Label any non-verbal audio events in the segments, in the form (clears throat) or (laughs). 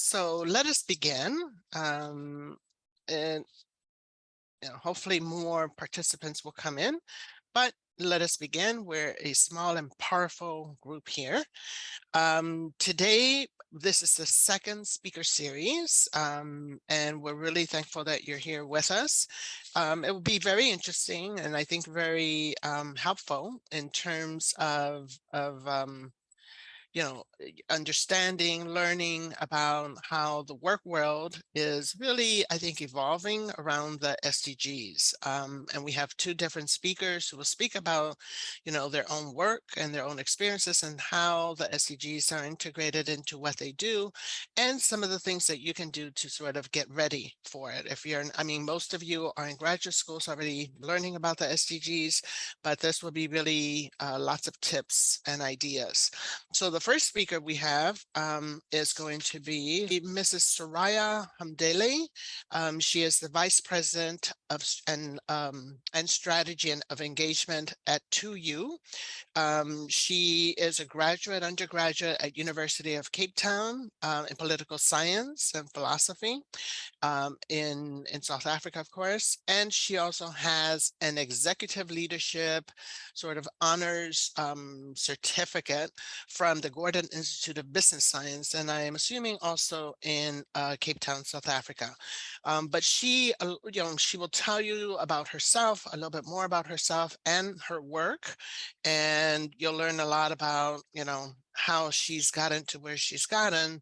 So let us begin. Um, and you know, hopefully more participants will come in, but let us begin. We're a small and powerful group here. Um, today, this is the second speaker series, um, and we're really thankful that you're here with us. Um, it will be very interesting and I think very um, helpful in terms of, of um, you know, eh, understanding, learning about how the work world is really, I think, evolving around the SDGs. Um, and we have two different speakers who will speak about, you know, their own work and their own experiences and how the SDGs are integrated into what they do and some of the things that you can do to sort of get ready for it. If you're, I mean, most of you are in graduate schools already learning about the SDGs, but this will be really uh, lots of tips and ideas. So the first speaker we have um, is going to be Mrs. Soraya Hamdaleh. Um, she is the Vice President of and um, and Strategy and of Engagement at 2U. Um, she is a graduate undergraduate at University of Cape Town uh, in political science and philosophy um, in, in South Africa, of course. And she also has an executive leadership sort of honors certificate from the Gordon Institute of Business Science, and I am assuming also in uh, Cape Town, South Africa. Um, but she, uh, you know, she will tell you about herself, a little bit more about herself and her work, and you'll learn a lot about, you know, how she's gotten to where she's gotten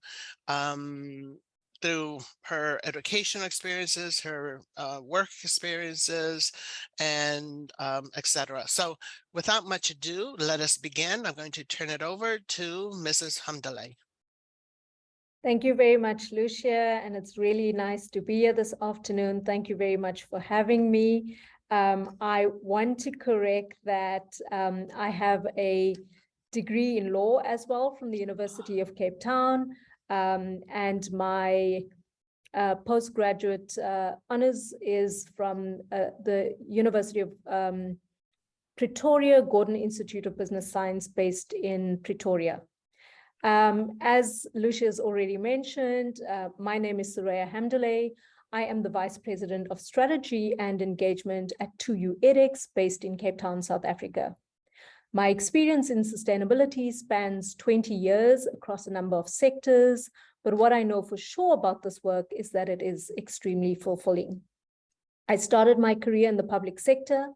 um, through her educational experiences, her uh, work experiences, and um, etc. So without much ado, let us begin. I'm going to turn it over to Mrs. Hamdaleh. Thank you very much, Lucia, and it's really nice to be here this afternoon. Thank you very much for having me. Um, I want to correct that um, I have a degree in law as well from the University of Cape Town. Um, and my uh, postgraduate uh, honors is from uh, the University of um, Pretoria Gordon Institute of Business Science based in Pretoria. Um, as Lucia has already mentioned, uh, my name is Soraya Hamdaleh. I am the Vice President of Strategy and Engagement at 2U edX based in Cape Town, South Africa. My experience in sustainability spans 20 years across a number of sectors, but what I know for sure about this work is that it is extremely fulfilling. I started my career in the public sector.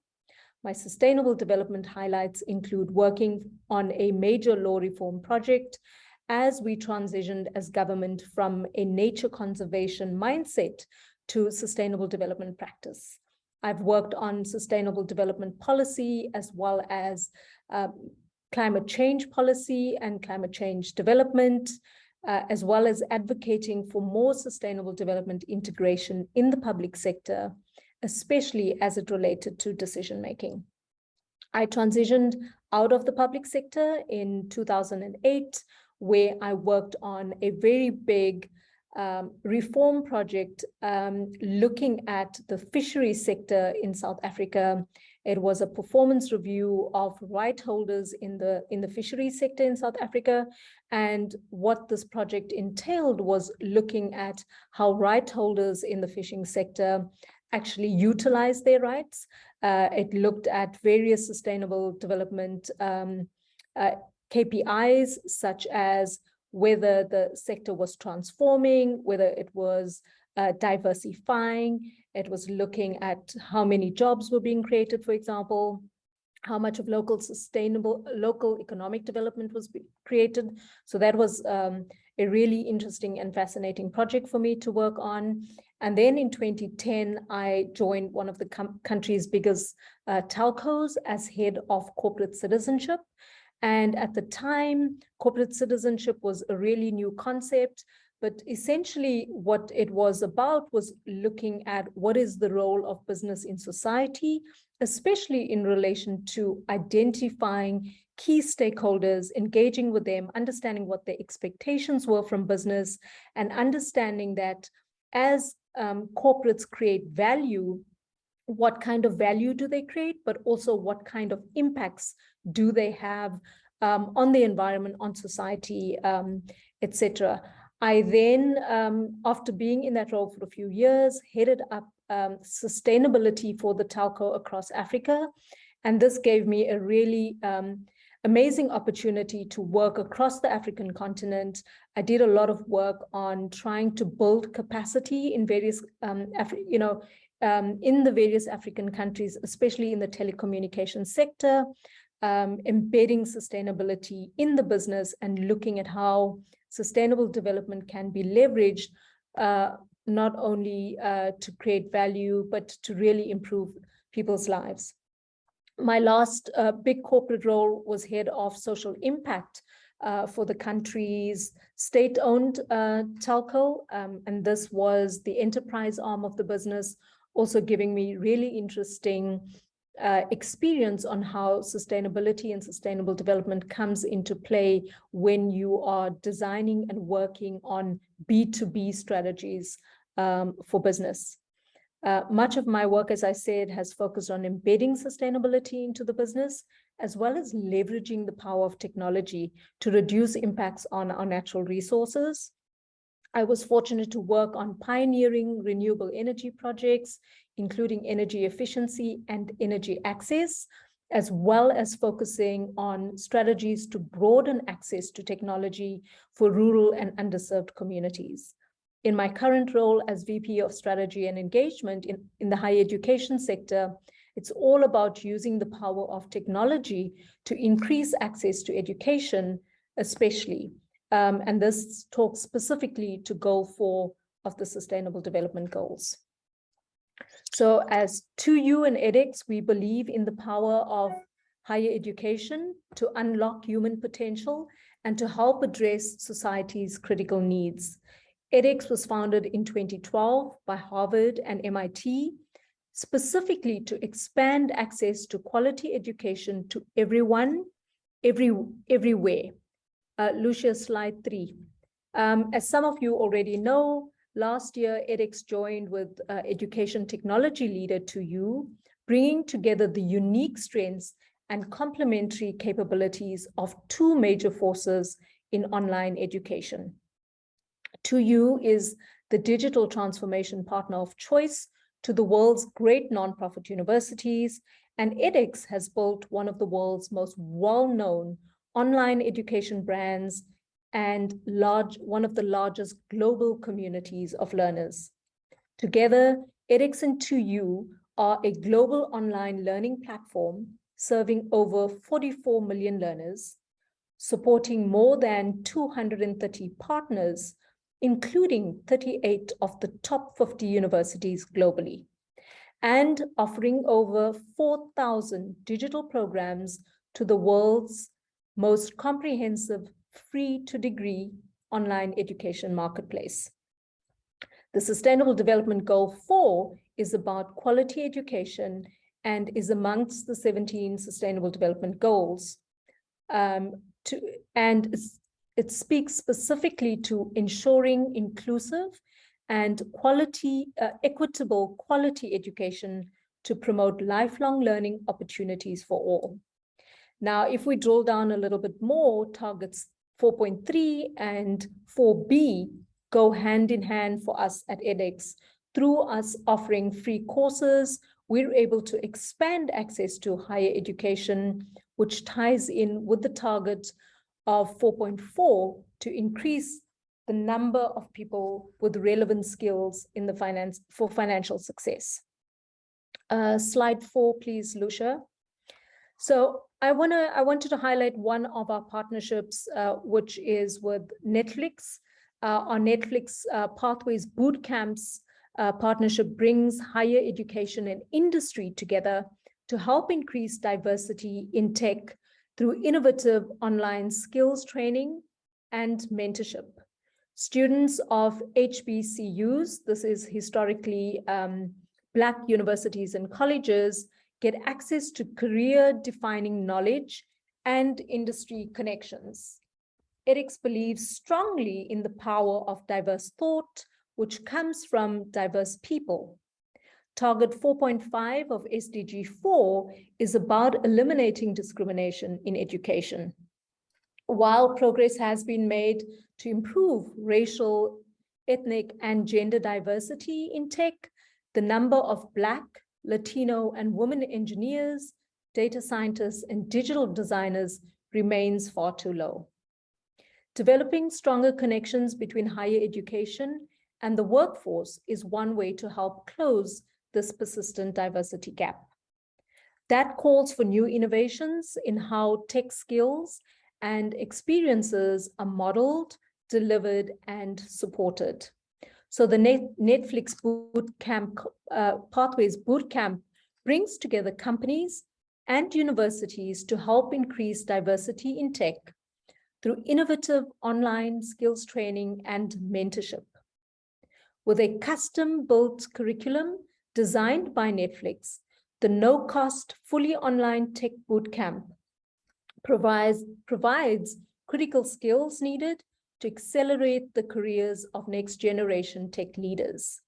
My sustainable development highlights include working on a major law reform project as we transitioned as government from a nature conservation mindset to sustainable development practice. I've worked on sustainable development policy as well as um, climate change policy and climate change development, uh, as well as advocating for more sustainable development integration in the public sector, especially as it related to decision making. I transitioned out of the public sector in 2008, where I worked on a very big um, reform project um, looking at the fishery sector in South Africa. It was a performance review of right holders in the in the fishery sector in South Africa. And what this project entailed was looking at how right holders in the fishing sector actually utilize their rights. Uh, it looked at various sustainable development um, uh, KPIs, such as whether the sector was transforming, whether it was uh, diversifying, it was looking at how many jobs were being created, for example, how much of local sustainable local economic development was created. So that was um, a really interesting and fascinating project for me to work on. And then in 2010, I joined one of the country's biggest uh, telcos as head of corporate citizenship. And at the time, corporate citizenship was a really new concept, but essentially what it was about was looking at what is the role of business in society, especially in relation to identifying key stakeholders, engaging with them, understanding what their expectations were from business, and understanding that as um, corporates create value, what kind of value do they create, but also what kind of impacts do they have um, on the environment, on society, um, etc. I then, um, after being in that role for a few years, headed up um, sustainability for the telco across Africa. And this gave me a really um, amazing opportunity to work across the African continent. I did a lot of work on trying to build capacity in various, um, you know, um, in the various African countries, especially in the telecommunications sector, um, embedding sustainability in the business and looking at how sustainable development can be leveraged uh, not only uh, to create value, but to really improve people's lives. My last uh, big corporate role was head of social impact uh, for the country's state-owned uh, telco, um, and this was the enterprise arm of the business, also giving me really interesting uh, experience on how sustainability and sustainable development comes into play when you are designing and working on B2B strategies um, for business. Uh, much of my work, as I said, has focused on embedding sustainability into the business, as well as leveraging the power of technology to reduce impacts on our natural resources. I was fortunate to work on pioneering renewable energy projects, including energy efficiency and energy access, as well as focusing on strategies to broaden access to technology for rural and underserved communities in my current role as VP of Strategy and Engagement in, in the higher education sector, it's all about using the power of technology to increase access to education, especially. Um, and this talks specifically to goal four of the Sustainable Development Goals. So as 2U and edX, we believe in the power of higher education to unlock human potential and to help address society's critical needs edX was founded in 2012 by Harvard and MIT, specifically to expand access to quality education to everyone, every, everywhere. Uh, Lucia, slide three. Um, as some of you already know, last year edX joined with uh, education technology leader 2U, bringing together the unique strengths and complementary capabilities of two major forces in online education. 2U is the digital transformation partner of choice to the world's great nonprofit universities, and edX has built one of the world's most well-known online education brands and large, one of the largest global communities of learners. Together, edX and 2U are a global online learning platform serving over 44 million learners, supporting more than 230 partners including 38 of the top 50 universities globally, and offering over 4,000 digital programs to the world's most comprehensive free-to-degree online education marketplace. The Sustainable Development Goal 4 is about quality education and is amongst the 17 Sustainable Development Goals. Um, to, and it speaks specifically to ensuring inclusive and quality, uh, equitable quality education to promote lifelong learning opportunities for all. Now, if we drill down a little bit more, targets 4.3 and 4B go hand in hand for us at edX. Through us offering free courses, we're able to expand access to higher education, which ties in with the target of 4.4 to increase the number of people with relevant skills in the finance for financial success. Uh, slide four, please, Lucia. So I want to I wanted to highlight one of our partnerships, uh, which is with Netflix. Uh, our Netflix uh, Pathways Boot Camps uh, partnership brings higher education and industry together to help increase diversity in tech through innovative online skills training and mentorship. Students of HBCUs, this is historically um, Black universities and colleges, get access to career-defining knowledge and industry connections. edX believes strongly in the power of diverse thought, which comes from diverse people. Target 4.5 of SDG 4 is about eliminating discrimination in education. while progress has been made to improve racial, ethnic, and gender diversity in tech, the number of Black, Latino, and women engineers, data scientists, and digital designers remains far too low. Developing stronger connections between higher education and the workforce is one way to help close this persistent diversity gap. That calls for new innovations in how tech skills and experiences are modeled, delivered, and supported. So the Net Netflix Bootcamp uh, Pathways Bootcamp brings together companies and universities to help increase diversity in tech through innovative online skills training and mentorship. With a custom-built curriculum designed by Netflix, the no-cost, fully online tech bootcamp provides, provides critical skills needed to accelerate the careers of next generation tech leaders.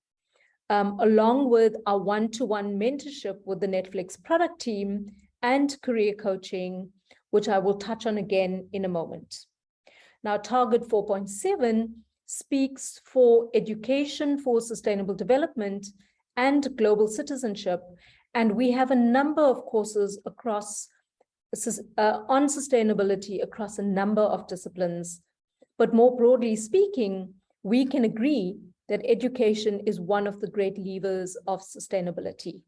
Um, along with our one-to-one -one mentorship with the Netflix product team and career coaching, which I will touch on again in a moment. Now, Target 4.7 speaks for education for sustainable development and global citizenship. And we have a number of courses across uh, on sustainability across a number of disciplines. But more broadly speaking, we can agree that education is one of the great levers of sustainability.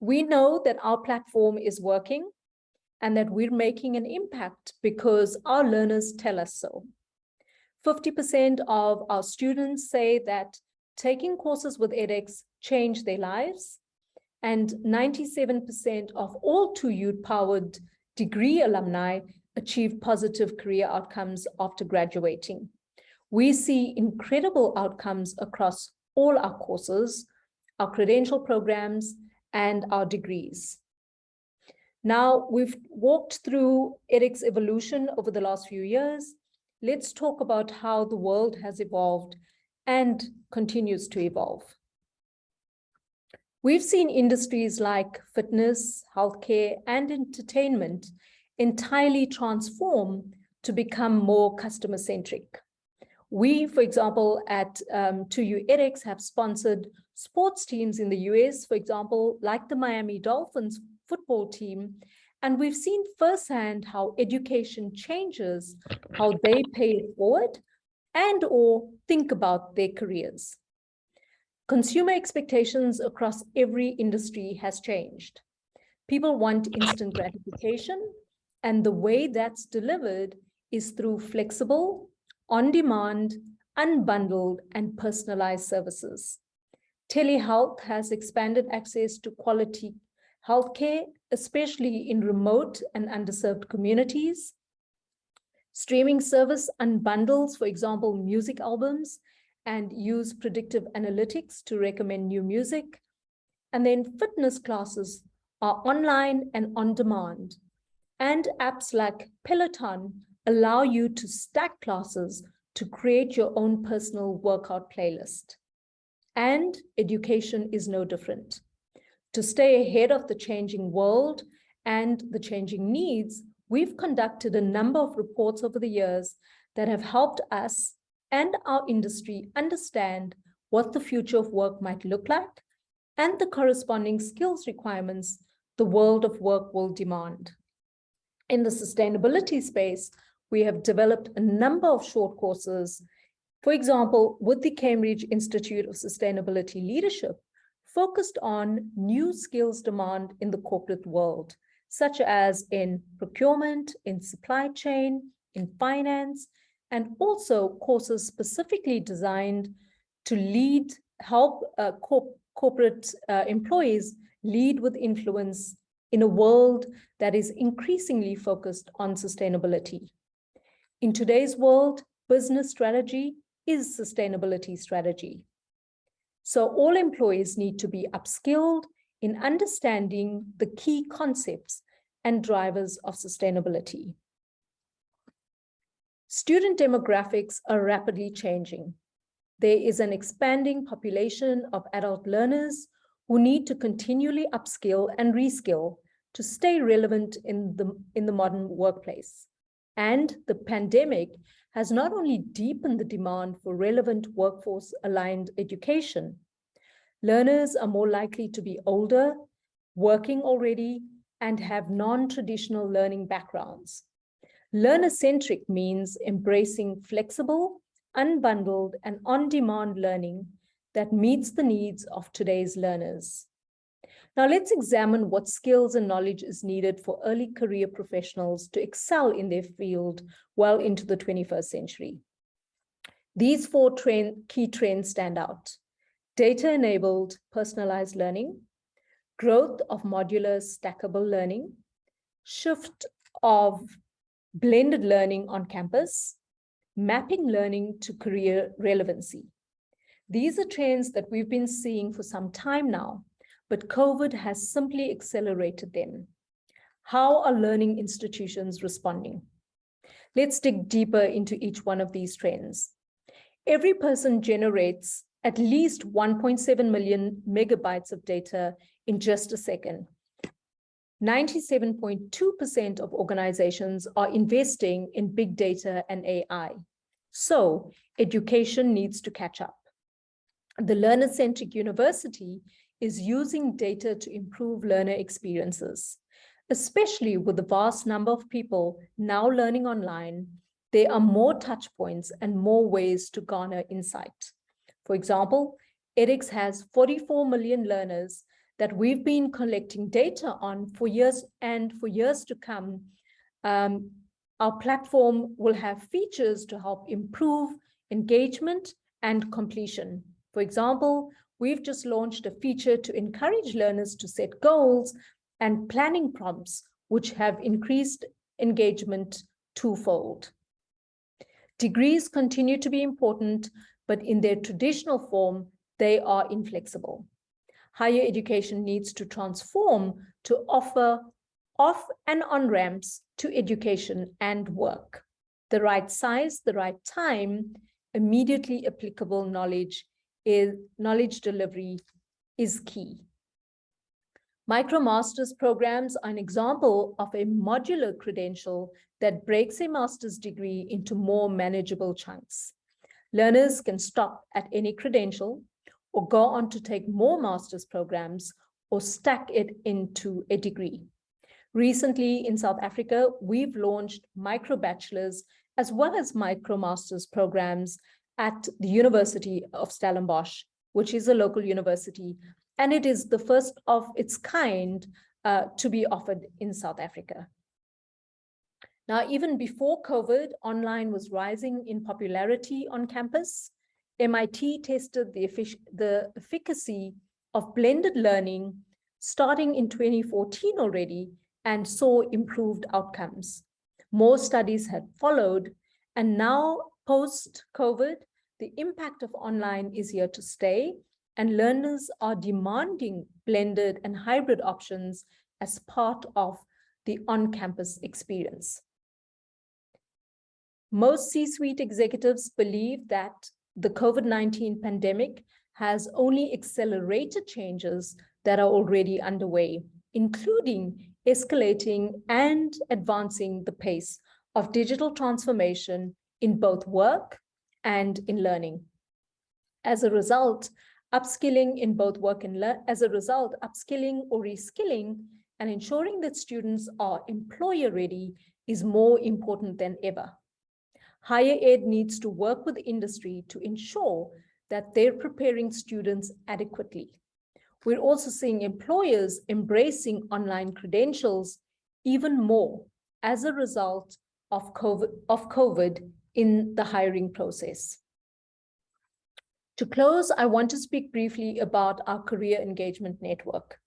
We know that our platform is working and that we're making an impact because our learners tell us so. 50% of our students say that taking courses with edX changed their lives, and 97% of all 2U-powered degree alumni achieve positive career outcomes after graduating. We see incredible outcomes across all our courses, our credential programs, and our degrees. Now, we've walked through edX evolution over the last few years. Let's talk about how the world has evolved and continues to evolve. We've seen industries like fitness, healthcare, and entertainment entirely transform to become more customer-centric. We, for example, at um, 2U edX have sponsored sports teams in the US, for example, like the Miami Dolphins football team, and we've seen firsthand how education changes how they pay it forward and or think about their careers. Consumer expectations across every industry has changed. People want instant gratification, and the way that's delivered is through flexible, on-demand, unbundled, and personalized services. Telehealth has expanded access to quality healthcare, especially in remote and underserved communities. Streaming service unbundles, for example, music albums and use predictive analytics to recommend new music. And then fitness classes are online and on demand. And apps like Peloton allow you to stack classes to create your own personal workout playlist. And education is no different. To stay ahead of the changing world and the changing needs, we've conducted a number of reports over the years that have helped us and our industry understand what the future of work might look like and the corresponding skills requirements the world of work will demand. In the sustainability space, we have developed a number of short courses, for example, with the Cambridge Institute of Sustainability Leadership, focused on new skills demand in the corporate world, such as in procurement, in supply chain, in finance, and also courses specifically designed to lead, help uh, corp corporate uh, employees lead with influence in a world that is increasingly focused on sustainability. In today's world, business strategy is sustainability strategy. So all employees need to be upskilled in understanding the key concepts and drivers of sustainability. Student demographics are rapidly changing. There is an expanding population of adult learners who need to continually upskill and reskill to stay relevant in the, in the modern workplace. And the pandemic has not only deepened the demand for relevant workforce-aligned education, learners are more likely to be older, working already, and have non-traditional learning backgrounds. Learner-centric means embracing flexible, unbundled, and on-demand learning that meets the needs of today's learners. Now let's examine what skills and knowledge is needed for early career professionals to excel in their field well into the 21st century. These four trend, key trends stand out. Data-enabled personalized learning, growth of modular stackable learning, shift of blended learning on campus, mapping learning to career relevancy. These are trends that we've been seeing for some time now, but COVID has simply accelerated them. How are learning institutions responding? Let's dig deeper into each one of these trends. Every person generates at least 1.7 million megabytes of data in just a second. 97.2% of organizations are investing in big data and AI. So education needs to catch up. The learner-centric university is using data to improve learner experiences. Especially with the vast number of people now learning online, there are more touch points and more ways to garner insight. For example, edX has 44 million learners that we've been collecting data on for years and for years to come. Um, our platform will have features to help improve engagement and completion. For example, we've just launched a feature to encourage learners to set goals and planning prompts, which have increased engagement twofold. Degrees continue to be important, but in their traditional form, they are inflexible. Higher education needs to transform to offer off and on ramps to education and work. The right size, the right time, immediately applicable knowledge is knowledge delivery is key. MicroMasters programs are an example of a modular credential that breaks a master's degree into more manageable chunks. Learners can stop at any credential or go on to take more master's programs or stack it into a degree. Recently in South Africa, we've launched micro bachelors as well as micro master's programs at the University of Stellenbosch, which is a local university, and it is the first of its kind uh, to be offered in South Africa. Now, even before COVID, online was rising in popularity on campus. MIT tested the, the efficacy of blended learning starting in 2014 already and saw improved outcomes. More studies had followed, and now post-COVID, the impact of online is here to stay, and learners are demanding blended and hybrid options as part of the on-campus experience. Most C-suite executives believe that the COVID-19 pandemic has only accelerated changes that are already underway, including escalating and advancing the pace of digital transformation in both work and in learning. As a result, upskilling in both work and learn, as a result, upskilling or reskilling and ensuring that students are employer ready is more important than ever. Higher ed needs to work with industry to ensure that they're preparing students adequately. We're also seeing employers embracing online credentials even more as a result of COVID, of COVID in the hiring process. To close, I want to speak briefly about our career engagement network.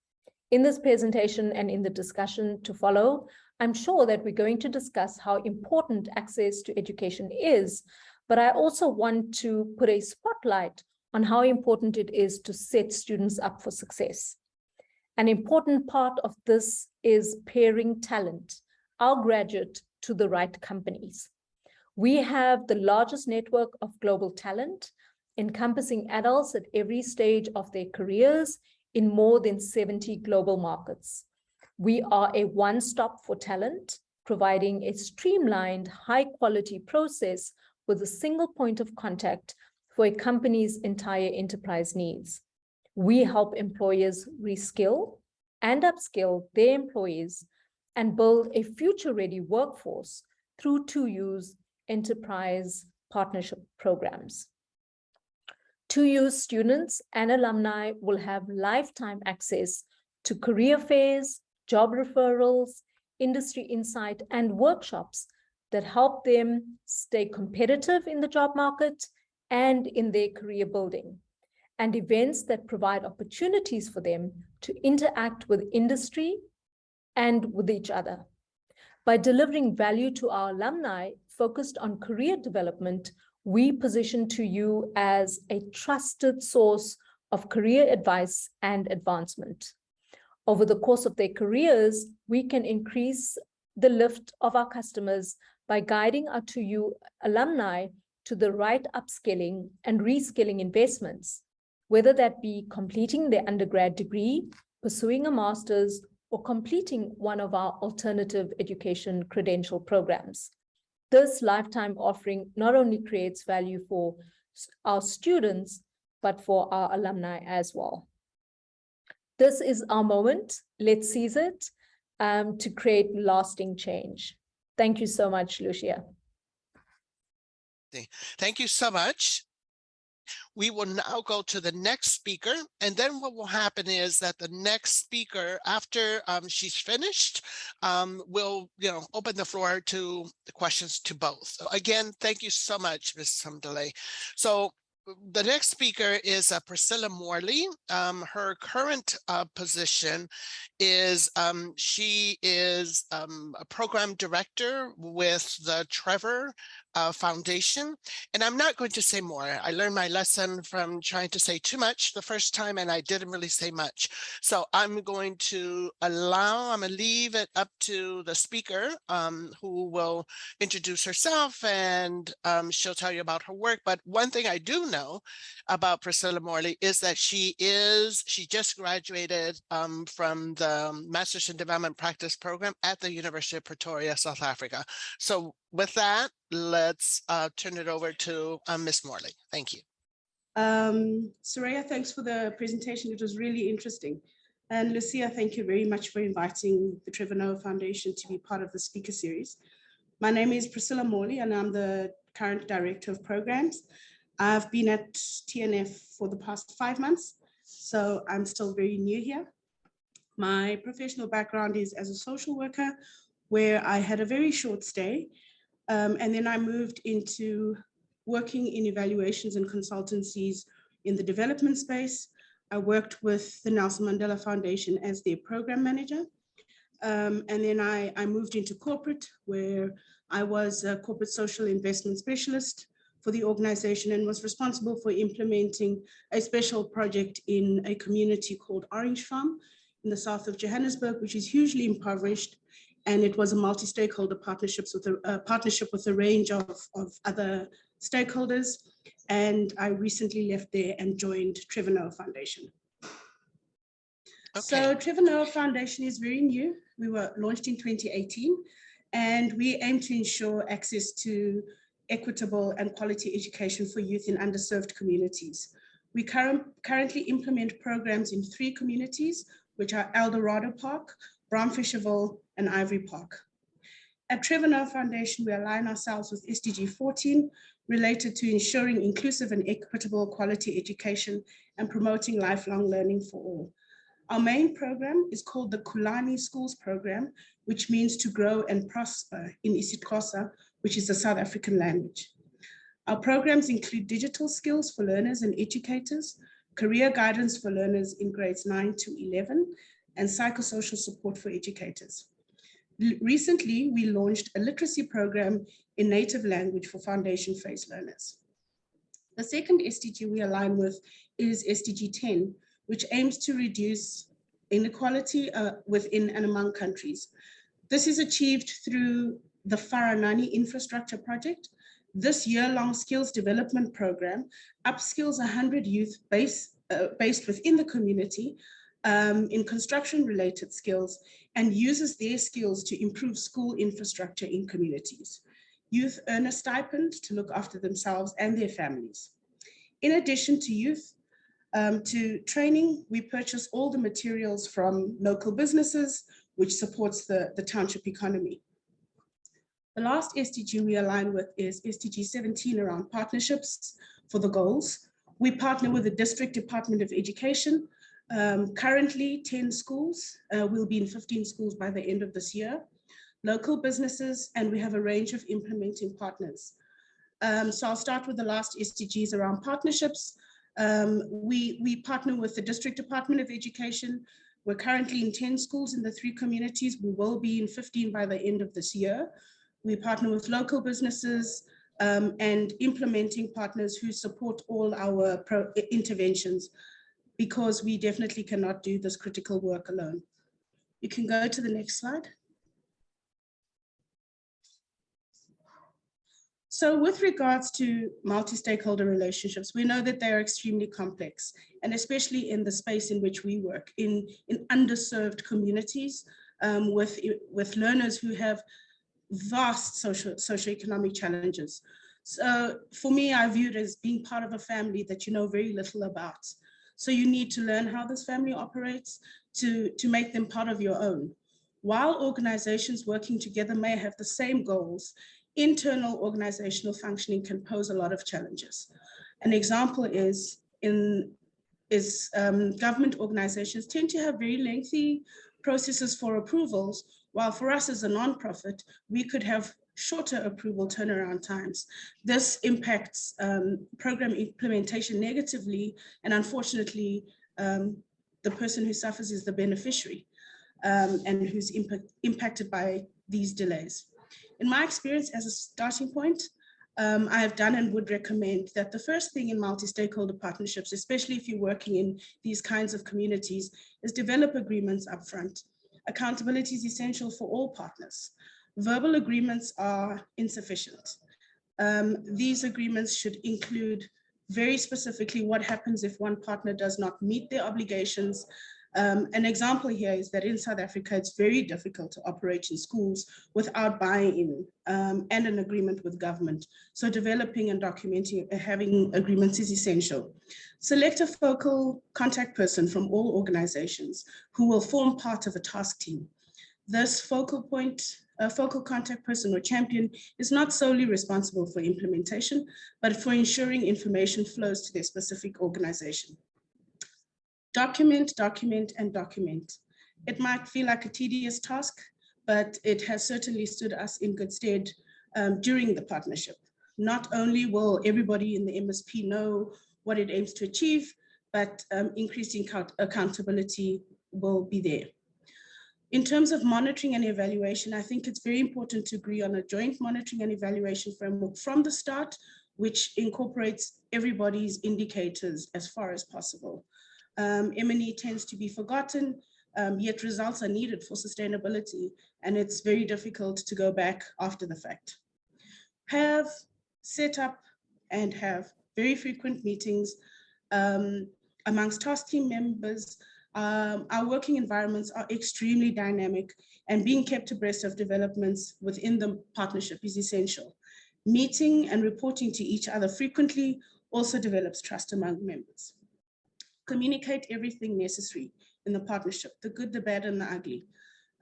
In this presentation and in the discussion to follow, I'm sure that we're going to discuss how important access to education is, but I also want to put a spotlight on how important it is to set students up for success. An important part of this is pairing talent, our graduate to the right companies. We have the largest network of global talent encompassing adults at every stage of their careers in more than 70 global markets. We are a one-stop for talent, providing a streamlined, high-quality process with a single point of contact for a company's entire enterprise needs. We help employers reskill and upskill their employees and build a future-ready workforce through 2U's enterprise partnership programs. 2U students and alumni will have lifetime access to career fairs, job referrals, industry insight, and workshops that help them stay competitive in the job market and in their career building, and events that provide opportunities for them to interact with industry and with each other. By delivering value to our alumni focused on career development, we position 2U as a trusted source of career advice and advancement. Over the course of their careers, we can increase the lift of our customers by guiding our 2U alumni to the right upskilling and reskilling investments, whether that be completing their undergrad degree, pursuing a master's, or completing one of our alternative education credential programs. This lifetime offering not only creates value for our students, but for our alumni as well. This is our moment. Let's seize it um, to create lasting change. Thank you so much, Lucia. Thank you so much. We will now go to the next speaker, and then what will happen is that the next speaker, after um, she's finished, um, will you know open the floor to the questions to both. So again, thank you so much, Ms. Hamdaleh. So the next speaker is uh, Priscilla Morley. Um, her current uh, position is um, she is um, a program director with the Trevor uh, Foundation. And I'm not going to say more. I learned my lesson from trying to say too much the first time and I didn't really say much. So I'm going to allow, I'm going to leave it up to the speaker um, who will introduce herself and um, she'll tell you about her work. But one thing I do know about Priscilla Morley is that she is, she just graduated um, from the Masters in Development Practice program at the University of Pretoria, South Africa. So with that, let's uh, turn it over to uh, Ms. Morley. Thank you. Um, Soraya, thanks for the presentation. It was really interesting. And Lucia, thank you very much for inviting the Trevor Noah Foundation to be part of the speaker series. My name is Priscilla Morley and I'm the current director of programs. I've been at TNF for the past five months, so I'm still very new here. My professional background is as a social worker, where I had a very short stay um, and then I moved into working in evaluations and consultancies in the development space. I worked with the Nelson Mandela Foundation as their program manager. Um, and then I, I moved into corporate where I was a corporate social investment specialist for the organization and was responsible for implementing a special project in a community called Orange Farm in the south of Johannesburg, which is hugely impoverished and it was a multi-stakeholder partnerships with a, a, partnership with a range of, of other stakeholders. And I recently left there and joined Trevor Noah Foundation. Okay. So Trevor Noah Foundation is very new. We were launched in 2018 and we aim to ensure access to equitable and quality education for youth in underserved communities. We current, currently implement programs in three communities, which are Eldorado Park, Braamfischerville, and Ivory Park. At Trevor Foundation, we align ourselves with SDG 14 related to ensuring inclusive and equitable quality education and promoting lifelong learning for all. Our main program is called the Kulani Schools Program, which means to grow and prosper in isiXhosa, which is a South African language. Our programs include digital skills for learners and educators, career guidance for learners in grades 9 to 11, and psychosocial support for educators. Recently, we launched a literacy program in native language for foundation phase learners. The second SDG we align with is SDG 10, which aims to reduce inequality uh, within and among countries. This is achieved through the Faranani infrastructure project. This year-long skills development program upskills 100 youth base, uh, based within the community um, in construction related skills and uses their skills to improve school infrastructure in communities. Youth earn a stipend to look after themselves and their families. In addition to youth, um, to training, we purchase all the materials from local businesses, which supports the, the township economy. The last SDG we align with is SDG 17 around partnerships for the goals. We partner with the District Department of Education. Um, currently 10 schools, uh, we'll be in 15 schools by the end of this year. Local businesses, and we have a range of implementing partners. Um, so I'll start with the last SDGs around partnerships. Um, we, we partner with the District Department of Education. We're currently in 10 schools in the three communities. We will be in 15 by the end of this year. We partner with local businesses um, and implementing partners who support all our interventions because we definitely cannot do this critical work alone. You can go to the next slide. So with regards to multi-stakeholder relationships, we know that they are extremely complex, and especially in the space in which we work, in, in underserved communities um, with, with learners who have vast social socioeconomic challenges. So for me, I view it as being part of a family that you know very little about. So you need to learn how this family operates to, to make them part of your own. While organizations working together may have the same goals, internal organizational functioning can pose a lot of challenges. An example is in is um, government organizations tend to have very lengthy processes for approvals, while for us as a nonprofit, we could have shorter approval turnaround times. This impacts um, program implementation negatively, and unfortunately, um, the person who suffers is the beneficiary um, and who's impact, impacted by these delays. In my experience as a starting point, um, I have done and would recommend that the first thing in multi-stakeholder partnerships, especially if you're working in these kinds of communities, is develop agreements upfront. Accountability is essential for all partners. Verbal agreements are insufficient. Um, these agreements should include very specifically what happens if one partner does not meet their obligations, um, an example here is that in South Africa, it's very difficult to operate in schools without buy-in um, and an agreement with government. So developing and documenting, uh, having agreements is essential. Select a focal contact person from all organizations who will form part of a task team. This focal point, a focal contact person or champion is not solely responsible for implementation, but for ensuring information flows to their specific organization. Document, document, and document. It might feel like a tedious task, but it has certainly stood us in good stead um, during the partnership. Not only will everybody in the MSP know what it aims to achieve, but um, increasing accountability will be there. In terms of monitoring and evaluation, I think it's very important to agree on a joint monitoring and evaluation framework from the start, which incorporates everybody's indicators as far as possible um, M&E tends to be forgotten, um, yet results are needed for sustainability, and it's very difficult to go back after the fact. Have set up and have very frequent meetings um, amongst task team members. Um, our working environments are extremely dynamic and being kept abreast of developments within the partnership is essential. Meeting and reporting to each other frequently also develops trust among members communicate everything necessary in the partnership, the good, the bad, and the ugly.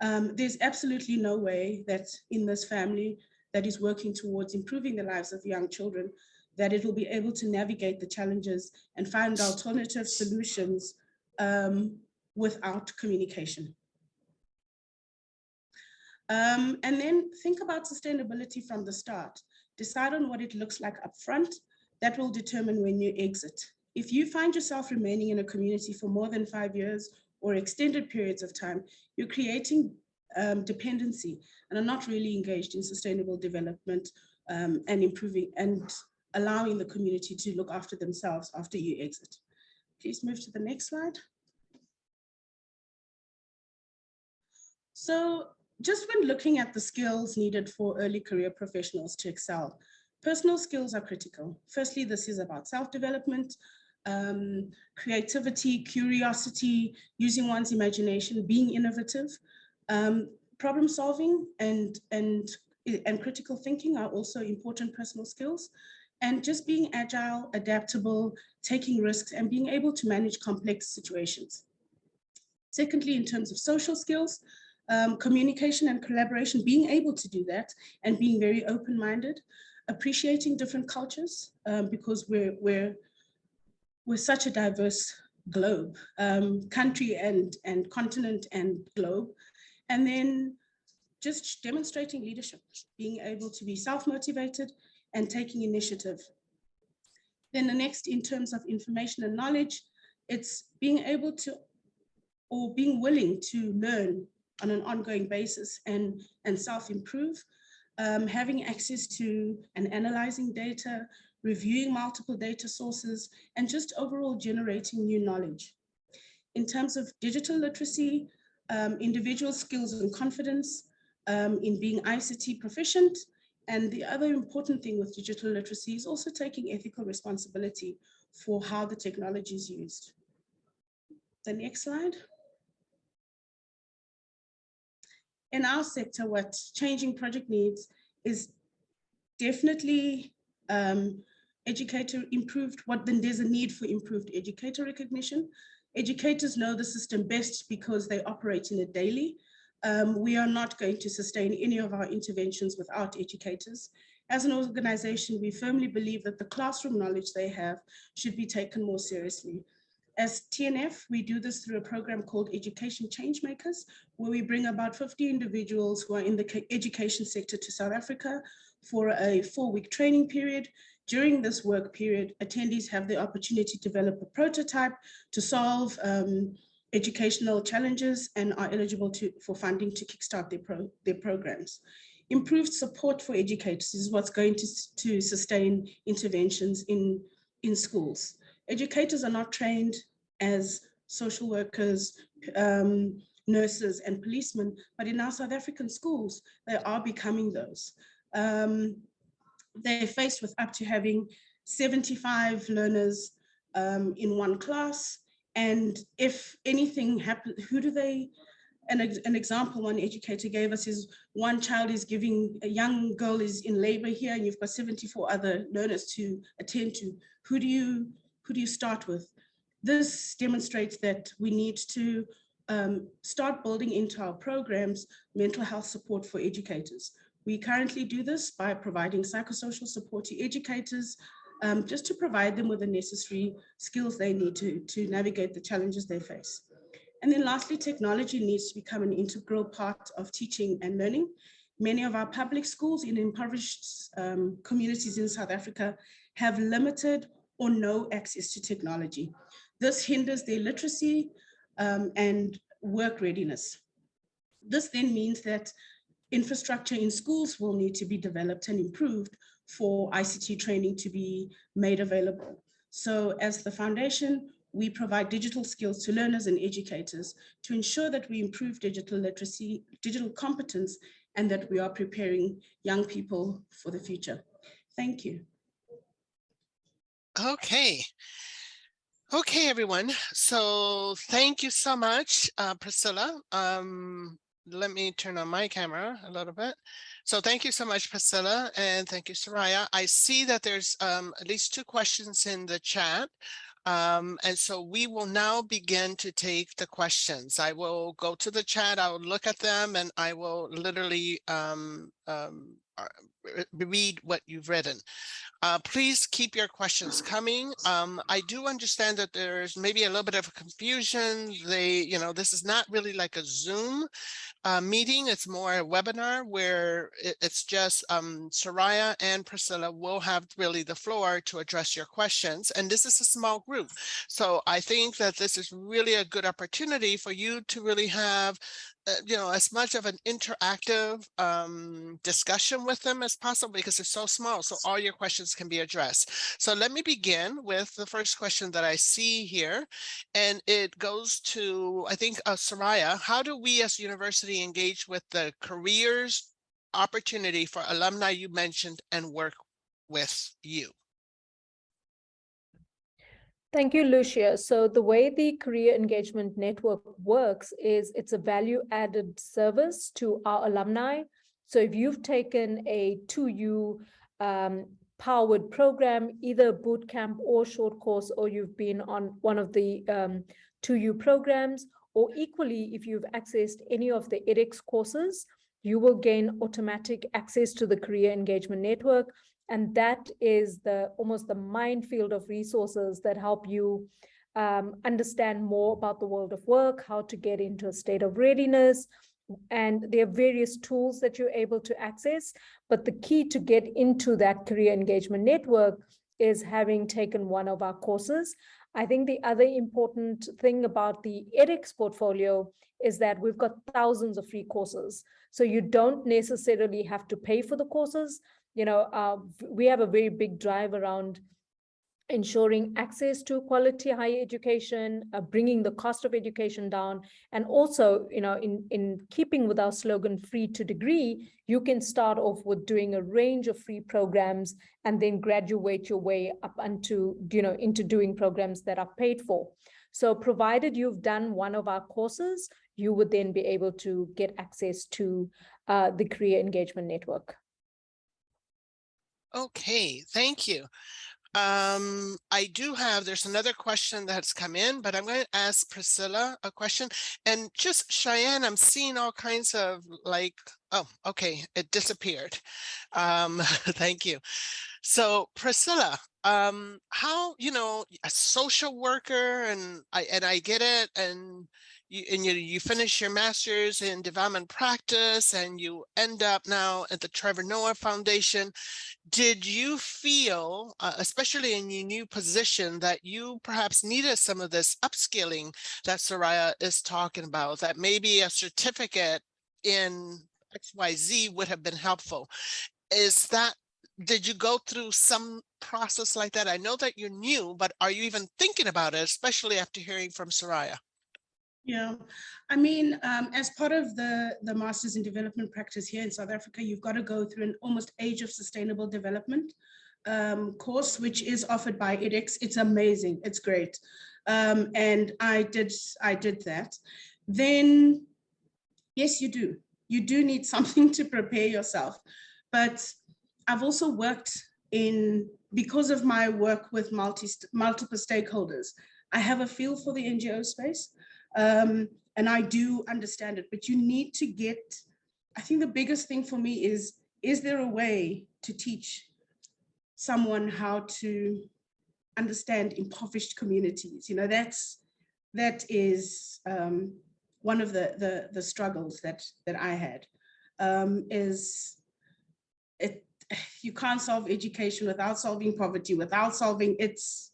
Um, there's absolutely no way that in this family that is working towards improving the lives of young children, that it will be able to navigate the challenges and find alternative solutions um, without communication. Um, and then think about sustainability from the start. Decide on what it looks like upfront. That will determine when you exit. If you find yourself remaining in a community for more than five years or extended periods of time, you're creating um, dependency and are not really engaged in sustainable development um, and improving and allowing the community to look after themselves after you exit. Please move to the next slide. So just when looking at the skills needed for early career professionals to excel, personal skills are critical. Firstly, this is about self-development, um, creativity, curiosity, using one's imagination, being innovative, um, problem solving and, and, and critical thinking are also important personal skills. And just being agile, adaptable, taking risks and being able to manage complex situations. Secondly, in terms of social skills, um, communication and collaboration, being able to do that and being very open-minded, appreciating different cultures um, because we're, we're, we're such a diverse globe, um, country and, and continent and globe. And then just demonstrating leadership, being able to be self-motivated and taking initiative. Then the next in terms of information and knowledge, it's being able to or being willing to learn on an ongoing basis and, and self-improve, um, having access to and analyzing data, reviewing multiple data sources, and just overall generating new knowledge. In terms of digital literacy, um, individual skills and confidence um, in being ICT proficient, and the other important thing with digital literacy is also taking ethical responsibility for how the technology is used. The next slide. in our sector, what changing project needs is definitely um, educator improved, what then there's a need for improved educator recognition. Educators know the system best because they operate in it daily. Um, we are not going to sustain any of our interventions without educators. As an organization, we firmly believe that the classroom knowledge they have should be taken more seriously. As TNF, we do this through a program called Education Changemakers, where we bring about 50 individuals who are in the education sector to South Africa for a four-week training period. During this work period, attendees have the opportunity to develop a prototype to solve um, educational challenges and are eligible to, for funding to kickstart their, pro, their programs. Improved support for educators is what's going to, to sustain interventions in, in schools. Educators are not trained as social workers, um, nurses and policemen, but in our South African schools, they are becoming those. Um, they're faced with up to having 75 learners um, in one class. And if anything happens, who do they, an, an example one educator gave us is one child is giving, a young girl is in labor here and you've got 74 other learners to attend to. Who do you, who do you start with? This demonstrates that we need to um, start building into our programs mental health support for educators. We currently do this by providing psychosocial support to educators, um, just to provide them with the necessary skills they need to, to navigate the challenges they face. And then lastly, technology needs to become an integral part of teaching and learning. Many of our public schools in impoverished um, communities in South Africa have limited or no access to technology. This hinders their literacy um, and work readiness. This then means that infrastructure in schools will need to be developed and improved for ICT training to be made available. So as the foundation, we provide digital skills to learners and educators to ensure that we improve digital literacy, digital competence, and that we are preparing young people for the future. Thank you. Okay. Okay, everyone. So thank you so much, uh, Priscilla. Um, let me turn on my camera a little bit. So thank you so much, Priscilla, and thank you, Soraya. I see that there's um, at least two questions in the chat. Um, and so we will now begin to take the questions. I will go to the chat, I will look at them, and I will literally um, um, read what you've written. Uh, please keep your questions coming. Um, I do understand that there's maybe a little bit of confusion. They, you know, this is not really like a Zoom uh, meeting. It's more a webinar where it, it's just um, Soraya and Priscilla will have really the floor to address your questions. And this is a small group. So I think that this is really a good opportunity for you to really have uh, you know, as much of an interactive um, discussion with them as possible because they're so small. So all your questions can be addressed. So let me begin with the first question that I see here. And it goes to, I think, uh, Soraya, how do we as university engage with the careers opportunity for alumni you mentioned and work with you? Thank you, Lucia. So the way the Career Engagement Network works is it's a value added service to our alumni. So if you've taken a 2U um, powered program, either boot camp or short course, or you've been on one of the um, 2U programs, or equally, if you've accessed any of the edX courses, you will gain automatic access to the Career Engagement Network and that is the almost the minefield of resources that help you um, understand more about the world of work, how to get into a state of readiness, and there are various tools that you're able to access. But the key to get into that career engagement network is having taken one of our courses. I think the other important thing about the edX portfolio is that we've got thousands of free courses. So you don't necessarily have to pay for the courses you know, uh, we have a very big drive around ensuring access to quality higher education, uh, bringing the cost of education down, and also, you know, in, in keeping with our slogan, free to degree, you can start off with doing a range of free programs and then graduate your way up into, you know, into doing programs that are paid for. So provided you've done one of our courses, you would then be able to get access to uh, the Career Engagement Network. Okay, thank you. Um, I do have, there's another question that's come in, but I'm going to ask Priscilla a question. And just Cheyenne, I'm seeing all kinds of like, oh, okay, it disappeared. Um, (laughs) thank you. So Priscilla, um, how, you know, a social worker and I, and I get it. And you, and you, you finish your master's in development practice and you end up now at the Trevor Noah Foundation. Did you feel, uh, especially in your new position, that you perhaps needed some of this upskilling that Soraya is talking about, that maybe a certificate in XYZ would have been helpful? Is that did you go through some process like that? I know that you're new, but are you even thinking about it, especially after hearing from Soraya? Yeah, I mean, um, as part of the, the Masters in Development Practice here in South Africa, you've got to go through an almost age of sustainable development um, course, which is offered by edX. It's amazing. It's great. Um, and I did, I did that. Then, yes, you do. You do need (laughs) something to prepare yourself. But I've also worked in, because of my work with multi, multiple stakeholders, I have a feel for the NGO space. Um, and I do understand it, but you need to get, I think the biggest thing for me is, is there a way to teach someone how to understand impoverished communities? You know, that's, that is um, one of the, the, the struggles that, that I had um, is it, you can't solve education without solving poverty, without solving it's,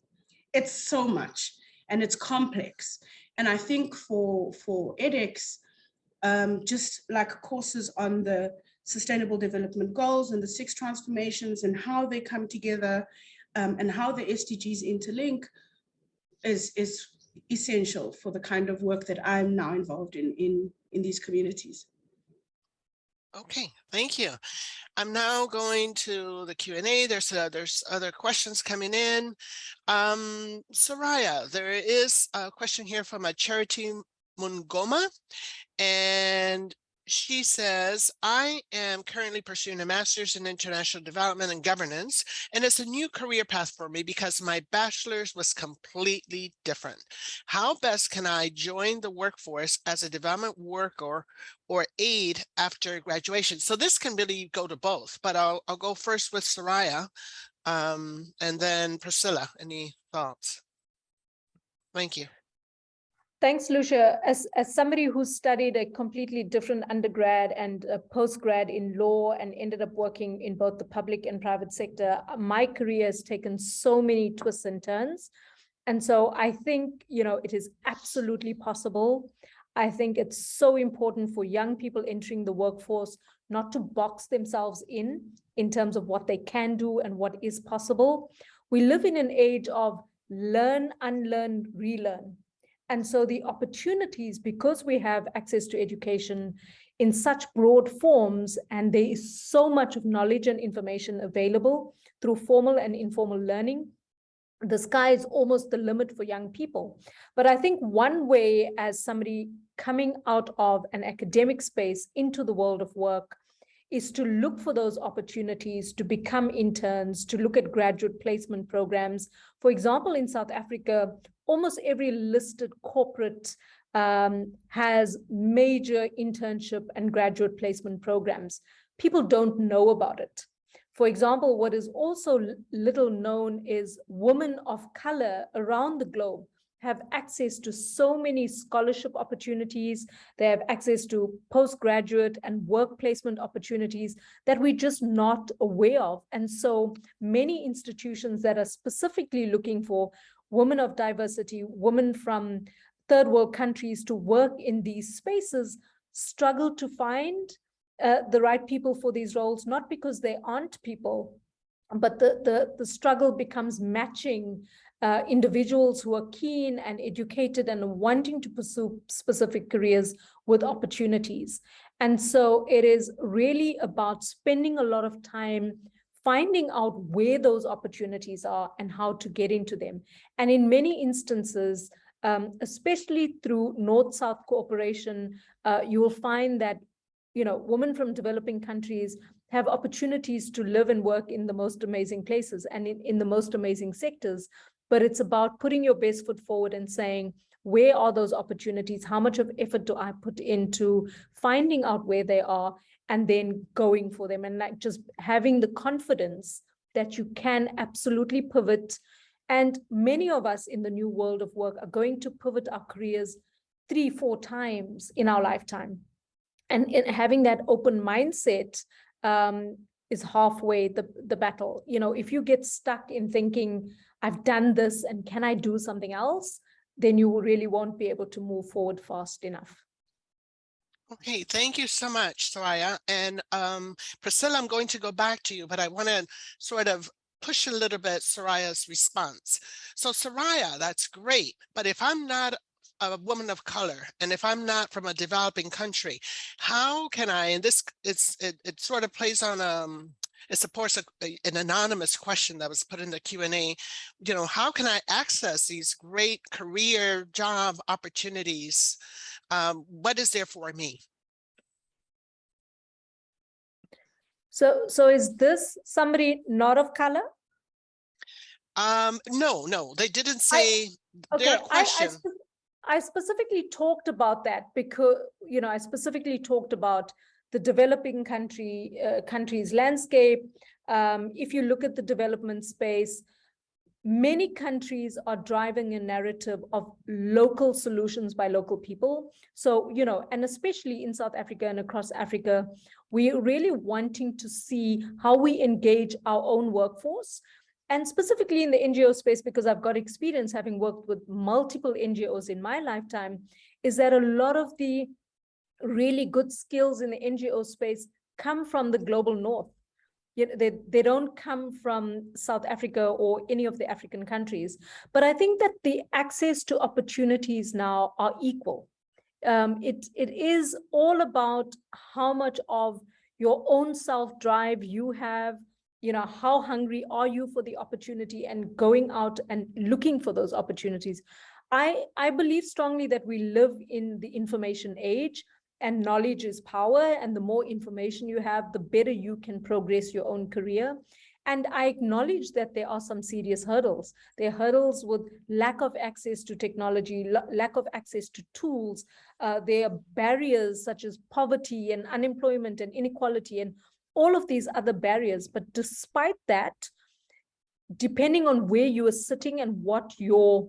it's so much and it's complex. And I think for, for edX, um, just like courses on the sustainable development goals and the six transformations and how they come together um, and how the SDGs interlink is, is essential for the kind of work that I'm now involved in, in, in these communities. Okay, thank you. I'm now going to the Q&A. There's uh, there's other questions coming in. Um, Soraya, there is a question here from a Charity Mungoma, and she says, I am currently pursuing a master's in international development and governance, and it's a new career path for me because my bachelor's was completely different. How best can I join the workforce as a development worker or aid after graduation? So this can really go to both, but I'll, I'll go first with Soraya um, and then Priscilla. Any thoughts? Thank you. Thanks, Lucia. As, as somebody who studied a completely different undergrad and postgrad in law and ended up working in both the public and private sector, my career has taken so many twists and turns. And so I think, you know, it is absolutely possible. I think it's so important for young people entering the workforce not to box themselves in, in terms of what they can do and what is possible. We live in an age of learn, unlearn, relearn and so the opportunities, because we have access to education in such broad forms, and there is so much of knowledge and information available through formal and informal learning, the sky is almost the limit for young people. But I think one way as somebody coming out of an academic space into the world of work is to look for those opportunities to become interns, to look at graduate placement programs. For example, in South Africa, almost every listed corporate um, has major internship and graduate placement programs. People don't know about it. For example, what is also little known is women of color around the globe have access to so many scholarship opportunities. They have access to postgraduate and work placement opportunities that we're just not aware of. And so many institutions that are specifically looking for women of diversity, women from third world countries to work in these spaces struggle to find uh, the right people for these roles, not because they aren't people, but the, the, the struggle becomes matching uh, individuals who are keen and educated and wanting to pursue specific careers with opportunities. And so it is really about spending a lot of time finding out where those opportunities are and how to get into them. And in many instances, um, especially through North-South cooperation, uh, you will find that, you know, women from developing countries have opportunities to live and work in the most amazing places and in, in the most amazing sectors. But it's about putting your best foot forward and saying, where are those opportunities? How much of effort do I put into finding out where they are and then going for them and like just having the confidence that you can absolutely pivot and many of us in the new world of work are going to pivot our careers three, four times in our lifetime. And in having that open mindset um, is halfway the, the battle. You know, if you get stuck in thinking, I've done this and can I do something else, then you really won't be able to move forward fast enough. Okay, thank you so much, Soraya. And um, Priscilla, I'm going to go back to you, but I want to sort of push a little bit Soraya's response. So Soraya, that's great. But if I'm not a woman of color and if I'm not from a developing country, how can I, and this it's it, it sort of plays on um it supports a, a, an anonymous question that was put in the Q&A, you know, how can I access these great career job opportunities? Um, what is there for me? So, so is this somebody not of color? Um, no, no, they didn't say I, their okay, question. I, I, I specifically talked about that because, you know, I specifically talked about the developing country uh, countries landscape. Um, if you look at the development space, many countries are driving a narrative of local solutions by local people. So, you know, and especially in South Africa and across Africa, we're really wanting to see how we engage our own workforce and specifically in the NGO space, because I've got experience having worked with multiple NGOs in my lifetime, is that a lot of the really good skills in the NGO space come from the global north. They, they don't come from South Africa or any of the African countries. But I think that the access to opportunities now are equal. Um, it, it is all about how much of your own self-drive you have, you know, how hungry are you for the opportunity and going out and looking for those opportunities. I, I believe strongly that we live in the information age and knowledge is power and the more information you have, the better you can progress your own career. And I acknowledge that there are some serious hurdles. There are hurdles with lack of access to technology, lack of access to tools. Uh, there are barriers such as poverty and unemployment and inequality and all of these other barriers. But despite that, depending on where you are sitting and what your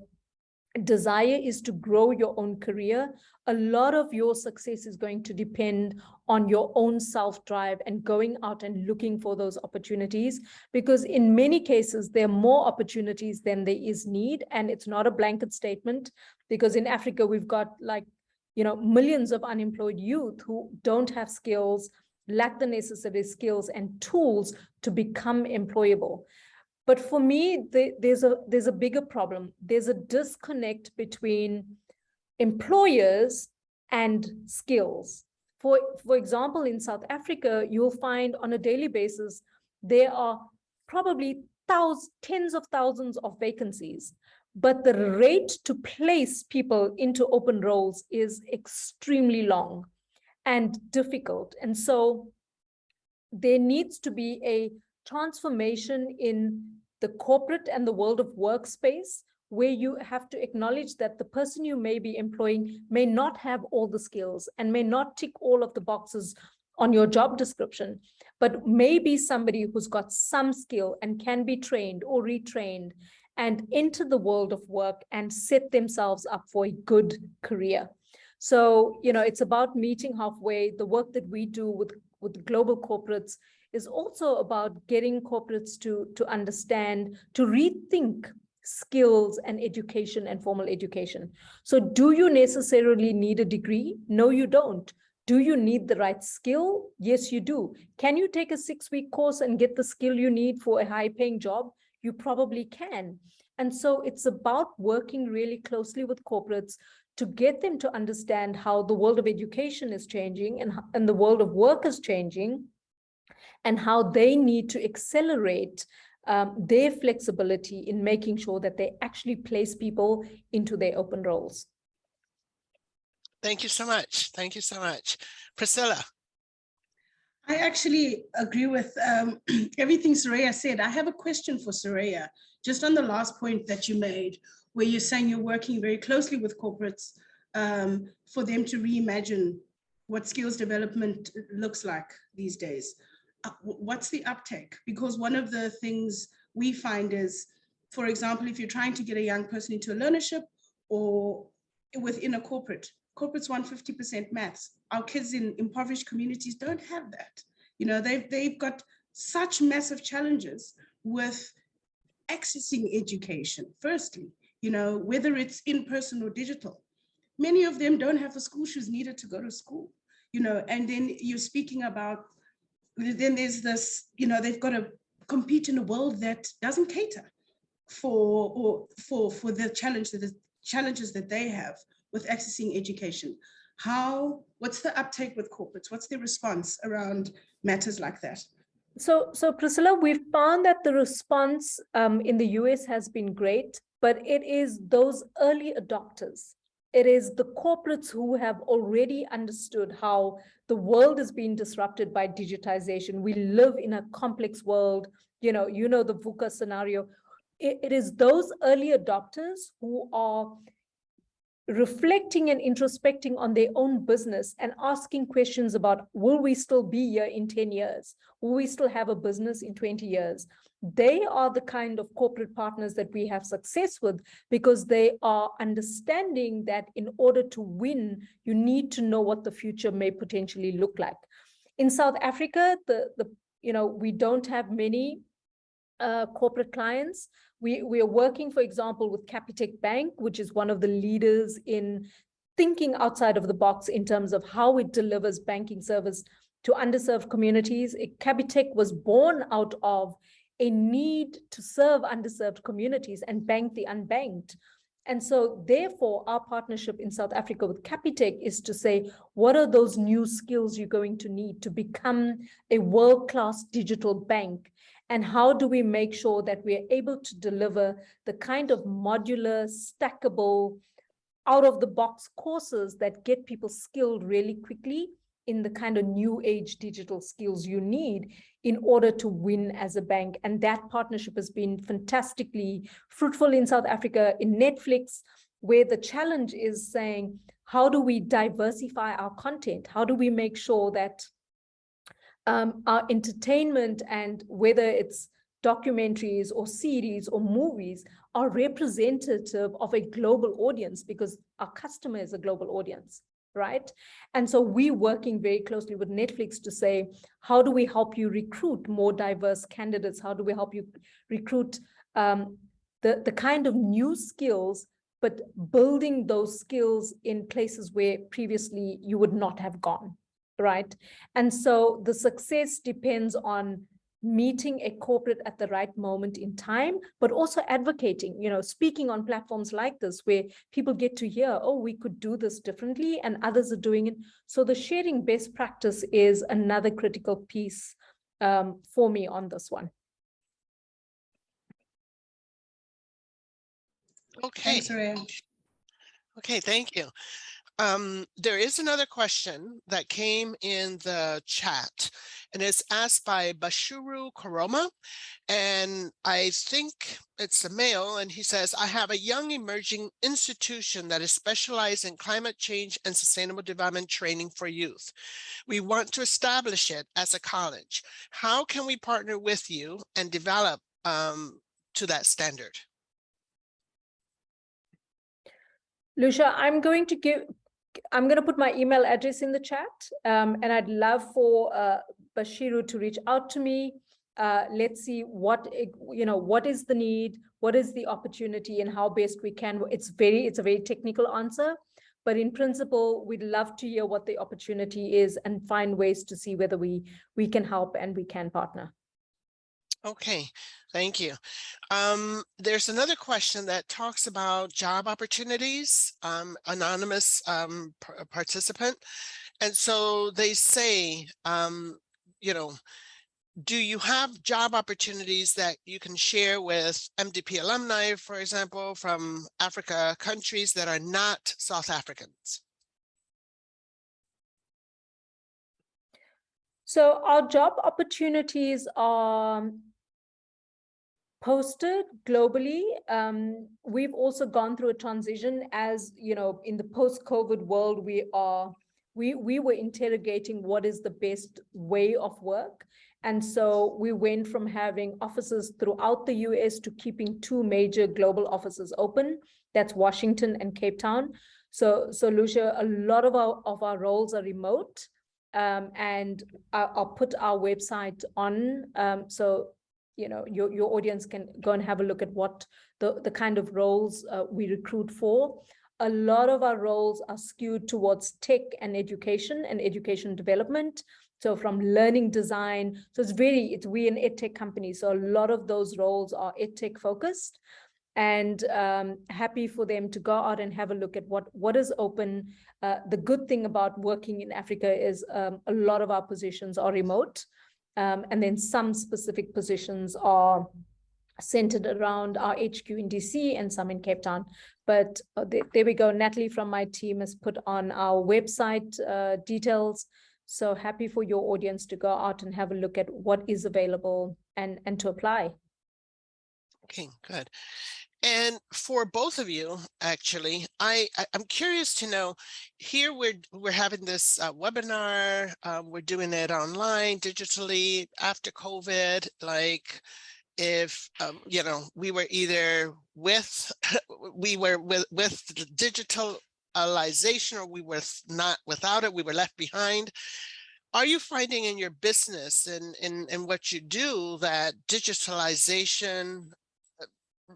desire is to grow your own career, a lot of your success is going to depend on your own self-drive and going out and looking for those opportunities. Because in many cases, there are more opportunities than there is need. And it's not a blanket statement because in Africa, we've got like, you know, millions of unemployed youth who don't have skills, lack the necessary skills and tools to become employable. But for me, the, there's a there's a bigger problem. There's a disconnect between employers and skills. For, for example, in South Africa, you'll find on a daily basis, there are probably thousands, tens of thousands of vacancies, but the rate to place people into open roles is extremely long and difficult. And so there needs to be a transformation in the corporate and the world of workspace where you have to acknowledge that the person you may be employing may not have all the skills and may not tick all of the boxes on your job description, but maybe somebody who's got some skill and can be trained or retrained and enter the world of work and set themselves up for a good career. So, you know, it's about meeting halfway. The work that we do with, with global corporates is also about getting corporates to, to understand, to rethink skills and education and formal education. So do you necessarily need a degree? No, you don't. Do you need the right skill? Yes, you do. Can you take a six-week course and get the skill you need for a high-paying job? You probably can. And so it's about working really closely with corporates to get them to understand how the world of education is changing and, and the world of work is changing and how they need to accelerate um, their flexibility in making sure that they actually place people into their open roles. Thank you so much. Thank you so much. Priscilla. I actually agree with um, (clears throat) everything Soraya said. I have a question for Soraya, just on the last point that you made, where you're saying you're working very closely with corporates um, for them to reimagine what skills development looks like these days. What's the uptake? Because one of the things we find is, for example, if you're trying to get a young person into a learnership or within a corporate, corporates want 50% maths. Our kids in impoverished communities don't have that. You know, they've, they've got such massive challenges with accessing education, firstly, you know, whether it's in person or digital. Many of them don't have the school shoes needed to go to school, you know, and then you're speaking about then there's this, you know, they've got to compete in a world that doesn't cater for or for for the challenge the challenges that they have with accessing education. How, what's the uptake with corporates? What's their response around matters like that? So, so Priscilla, we've found that the response um, in the US has been great, but it is those early adopters it is the corporates who have already understood how the world is being disrupted by digitization. We live in a complex world, you know, you know the VUCA scenario. it, it is those early adopters who are reflecting and introspecting on their own business and asking questions about, will we still be here in 10 years? Will we still have a business in 20 years? They are the kind of corporate partners that we have success with because they are understanding that in order to win, you need to know what the future may potentially look like. In South Africa, the, the you know, we don't have many uh, corporate clients. We, we are working, for example, with Capitec Bank, which is one of the leaders in thinking outside of the box in terms of how it delivers banking service to underserved communities. Capitec was born out of a need to serve underserved communities and bank the unbanked. And so therefore, our partnership in South Africa with Capitec is to say, what are those new skills you're going to need to become a world-class digital bank? And how do we make sure that we're able to deliver the kind of modular, stackable, out of the box courses that get people skilled really quickly in the kind of new age digital skills you need in order to win as a bank. And that partnership has been fantastically fruitful in South Africa, in Netflix, where the challenge is saying, how do we diversify our content? How do we make sure that um, our entertainment and whether it's documentaries or series or movies are representative of a global audience because our customer is a global audience, right? And so we're working very closely with Netflix to say, how do we help you recruit more diverse candidates? How do we help you recruit um, the, the kind of new skills, but building those skills in places where previously you would not have gone, right? And so the success depends on meeting a corporate at the right moment in time, but also advocating, you know, speaking on platforms like this where people get to hear, oh, we could do this differently and others are doing it. So the sharing best practice is another critical piece um, for me on this one. Okay, Thanks, okay, thank you. Um, there is another question that came in the chat and it's asked by Bashiru Koroma. And I think it's a male and he says, I have a young emerging institution that is specialized in climate change and sustainable development training for youth. We want to establish it as a college. How can we partner with you and develop um, to that standard? Lucia, I'm going to give, I'm going to put my email address in the chat, um, and I'd love for uh, Bashiru to reach out to me. Uh, let's see what, you know, what is the need, what is the opportunity and how best we can. It's very, it's a very technical answer. But in principle, we'd love to hear what the opportunity is and find ways to see whether we, we can help and we can partner. Okay, thank you. Um, there's another question that talks about job opportunities, um, anonymous um, participant. And so they say, um, you know, do you have job opportunities that you can share with MDP alumni, for example, from Africa countries that are not South Africans? So our job opportunities are posted globally. Um, we've also gone through a transition as, you know, in the post-COVID world, we are, we, we were interrogating what is the best way of work. And so we went from having offices throughout the US to keeping two major global offices open. That's Washington and Cape Town. So, so Lucia, a lot of our, of our roles are remote. Um, and I'll, put our website on. Um, so, you know, your, your audience can go and have a look at what the, the kind of roles uh, we recruit for. A lot of our roles are skewed towards tech and education and education development. So from learning design, so it's very, it's we an edtech company. So a lot of those roles are edtech focused and um, happy for them to go out and have a look at what, what is open. Uh, the good thing about working in Africa is um, a lot of our positions are remote. Um, and then some specific positions are centered around our HQ in DC and some in Cape Town. But uh, there, there we go. Natalie from my team has put on our website uh, details. So happy for your audience to go out and have a look at what is available and, and to apply. Okay, good. And for both of you, actually, I, I am curious to know. Here we're we're having this uh, webinar. Uh, we're doing it online, digitally after COVID. Like, if um, you know, we were either with (laughs) we were with with digitalization, or we were not without it. We were left behind. Are you finding in your business and in, in what you do that digitalization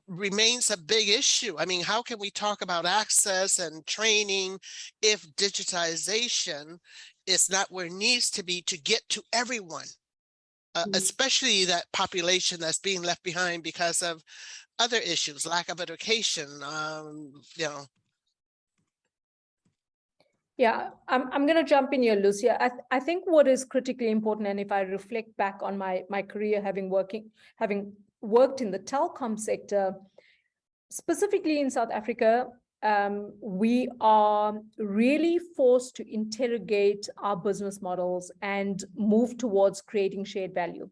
remains a big issue. I mean, how can we talk about access and training if digitization is not where it needs to be to get to everyone? Uh, Mm. especially that population that's being left behind because of other issues, lack of education, um, you know. Yeah, I'm, I'm going to jump in here, Lucia. I, th- I think what is critically important, and if I reflect back on my, my career having working, having worked in the telecom sector, specifically in South Africa, um, we are really forced to interrogate our business models and move towards creating shared value.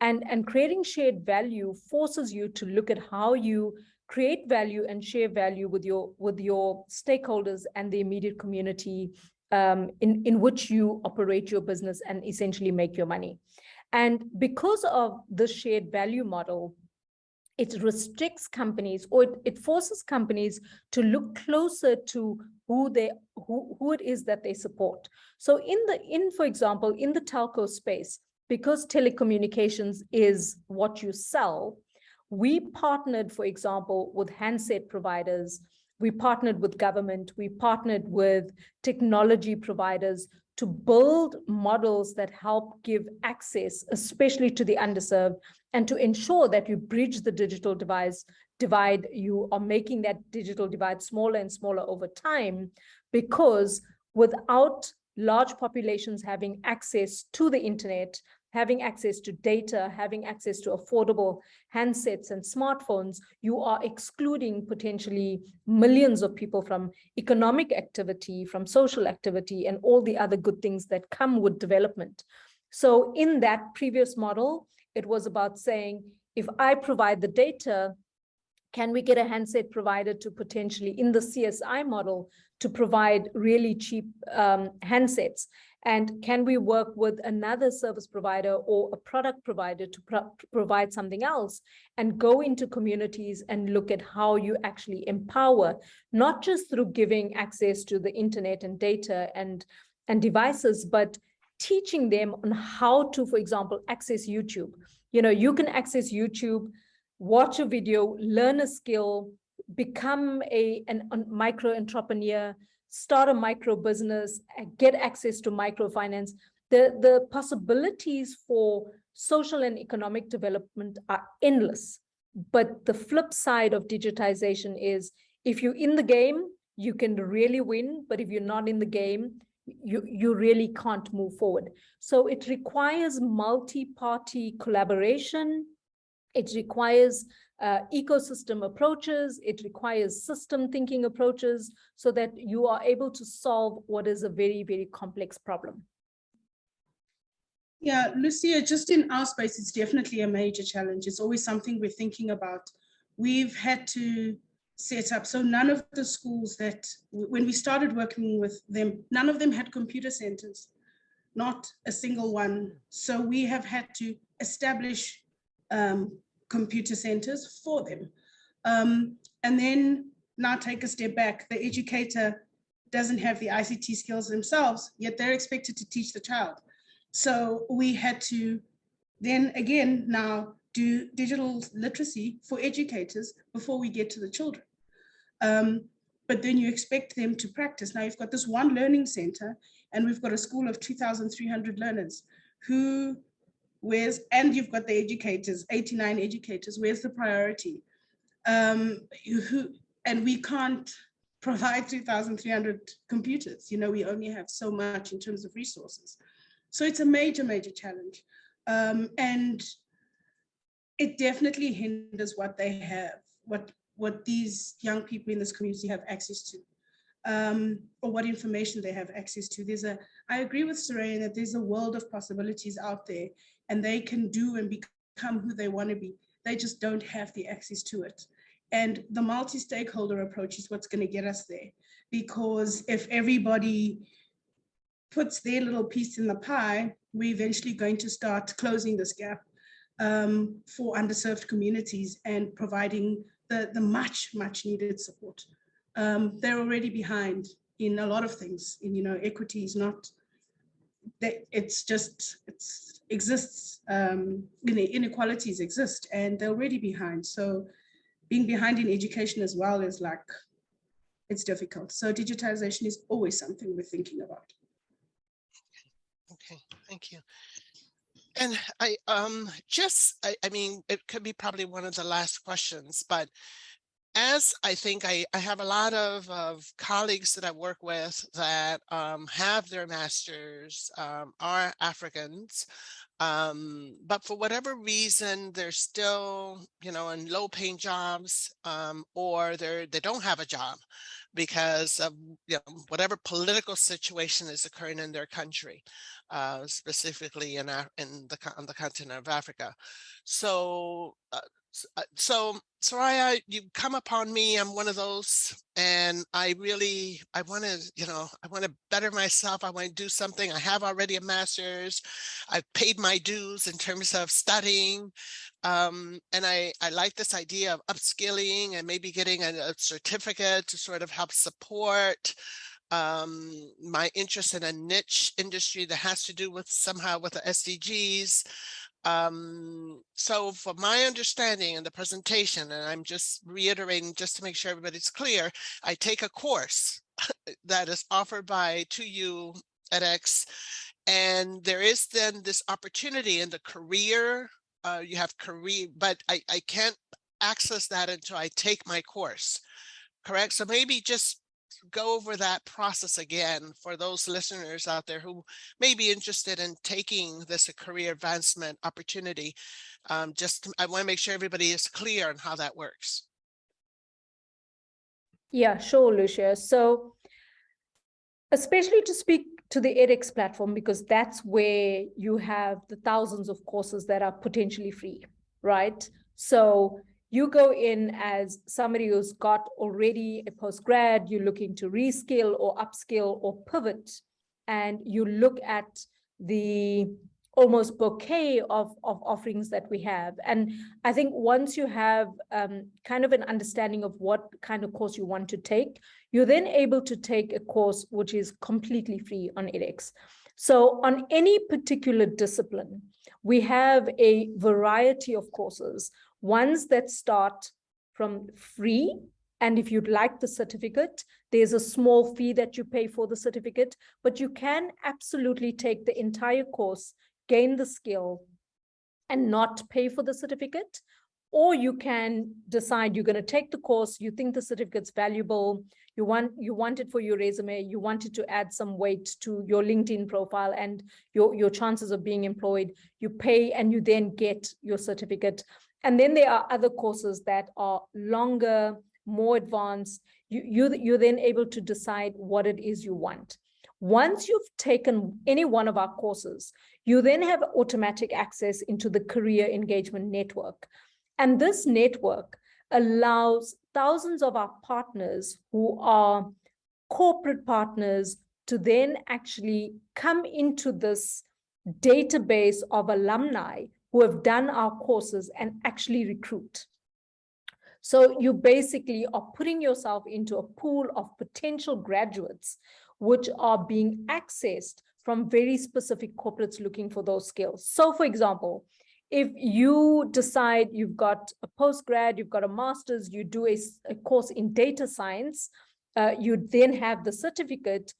And, and creating shared value forces you to look at how you create value and share value with your with your stakeholders and the immediate community um, in, in which you operate your business and essentially make your money. And because of the shared value model, it restricts companies or it, it forces companies to look closer to who they who, who it is that they support. So in the in, for example, in the telco space, because telecommunications is what you sell, we partnered, for example, with handset providers, we partnered with government, we partnered with technology providers to build models that help give access, especially to the underserved, and to ensure that you bridge the digital device divide, you are making that digital divide smaller and smaller over time, because without large populations having access to the internet having access to data, having access to affordable handsets and smartphones, you are excluding potentially millions of people from economic activity, from social activity, and all the other good things that come with development. So in that previous model, it was about saying, if I provide the data, can we get a handset provider to potentially, in the CSI model, to provide really cheap um, handsets? And can we work with another service provider or a product provider to pro provide something else and go into communities and look at how you actually empower, not just through giving access to the internet and data and, and devices, but teaching them on how to, for example, access YouTube. You know, you can access YouTube, watch a video, learn a skill, become a, an, a micro entrepreneur, start a micro business, get access to microfinance. The, the possibilities for social and economic development are endless. But the flip side of digitization is if you're in the game, you can really win. But if you're not in the game, you, you really can't move forward. So it requires multi-party collaboration. It requires uh, ecosystem approaches, it requires system thinking approaches so that you are able to solve what is a very, very complex problem. Yeah, Lucia, just in our space, it's definitely a major challenge. It's always something we're thinking about. We've had to set up, so none of the schools that, when we started working with them, none of them had computer centers, not a single one. So we have had to establish um, computer centers for them. Um, and then now take a step back, the educator doesn't have the ICT skills themselves, yet they're expected to teach the child. So we had to then again now do digital literacy for educators before we get to the children. Um, but then you expect them to practice. Now you've got this one learning center and we've got a school of 2,300 learners who where's and you've got the educators 89 educators where's the priority um who and we can't provide 2300 computers you know we only have so much in terms of resources so it's a major major challenge um and it definitely hinders what they have what what these young people in this community have access to um, or what information they have access to. There's a, I agree with Soraya that there's a world of possibilities out there and they can do and become who they want to be. They just don't have the access to it. And the multi-stakeholder approach is what's going to get us there. Because if everybody puts their little piece in the pie, we're eventually going to start closing this gap um, for underserved communities and providing the, the much, much needed support. Um, they're already behind in a lot of things. In, you know, equity is not that it's just it exists um inequalities exist and they're already behind so being behind in education as well is like it's difficult so digitization is always something we're thinking about okay thank you and i um just I, I mean it could be probably one of the last questions but as I think I, I have a lot of, of colleagues that I work with that um, have their masters, um, are Africans, um, but for whatever reason, they're still, you know, in low paying jobs um, or they're, they don't have a job because of you know, whatever political situation is occurring in their country, uh, specifically in, in the, on the continent of Africa. So uh, uh, so Soraya, you come upon me, I'm one of those, and I really, I want to, you know, I want to better myself. I want to do something. I have already a master's. I've paid my dues in terms of studying. Um, and I, I like this idea of upskilling and maybe getting a, a certificate to sort of help support um, my interest in a niche industry that has to do with somehow with the SDGs. Um, so for my understanding in the presentation, and I'm just reiterating just to make sure everybody's clear, I take a course (laughs) that is offered by 2U edX, and there is then this opportunity in the career, uh, you have career, but I, I can't access that until I take my course, correct? So maybe just go over that process again for those listeners out there who may be interested in taking this career advancement opportunity. Um, just, I want to make sure everybody is clear on how that works. Yeah, sure, Lucia. So especially to speak to the edX platform, because that's where you have the thousands of courses that are potentially free, right? So you go in as somebody who's got already a postgrad, you're looking to reskill or upskill or pivot, and you look at the almost bouquet of, of offerings that we have. And I think once you have um, kind of an understanding of what kind of course you want to take, you're then able to take a course which is completely free on edX. So on any particular discipline, we have a variety of courses ones that start from free. And if you'd like the certificate, there's a small fee that you pay for the certificate, but you can absolutely take the entire course, gain the skill, and not pay for the certificate. Or you can decide you're going to take the course, you think the certificate's valuable, you want you want it for your resume, you wanted to add some weight to your LinkedIn profile and your, your chances of being employed, you pay and you then get your certificate. And then there are other courses that are longer, more advanced. You, you, you're then able to decide what it is you want. Once you've taken any one of our courses, you then have automatic access into the career engagement network. And this network allows thousands of our partners who are corporate partners to then actually come into this database of alumni who have done our courses and actually recruit. So you basically are putting yourself into a pool of potential graduates which are being accessed from very specific corporates looking for those skills. So for example, if you decide you've got a postgrad, you've got a master's, you do a, a course in data science, uh, you then have the certificate,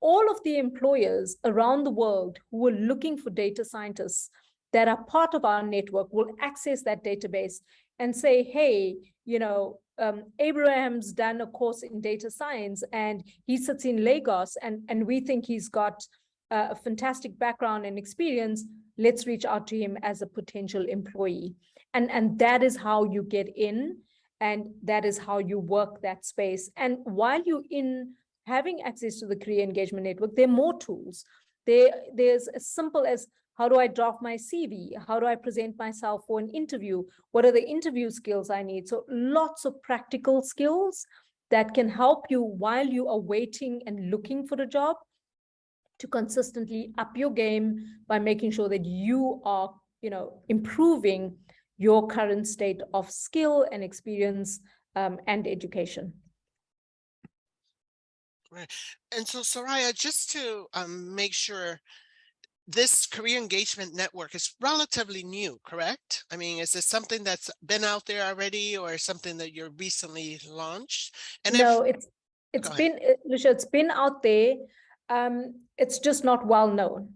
all of the employers around the world who are looking for data scientists that are part of our network will access that database and say, hey, you know, um, Abraham's done a course in data science and he sits in Lagos and, and we think he's got a fantastic background and experience. Let's reach out to him as a potential employee. And, and that is how you get in and that is how you work that space. And while you're in having access to the career engagement network, there are more tools. There, there's as simple as how do I draft my CV? How do I present myself for an interview? What are the interview skills I need? So lots of practical skills that can help you while you are waiting and looking for a job to consistently up your game by making sure that you are, you know, improving your current state of skill and experience um, and education. Right. And so, Soraya, just to um, make sure this career engagement network is relatively new, correct? I mean, is this something that's been out there already or something that you're recently launched? And no, if, it's it's been uh, Lucia, it's been out there. Um, it's just not well known.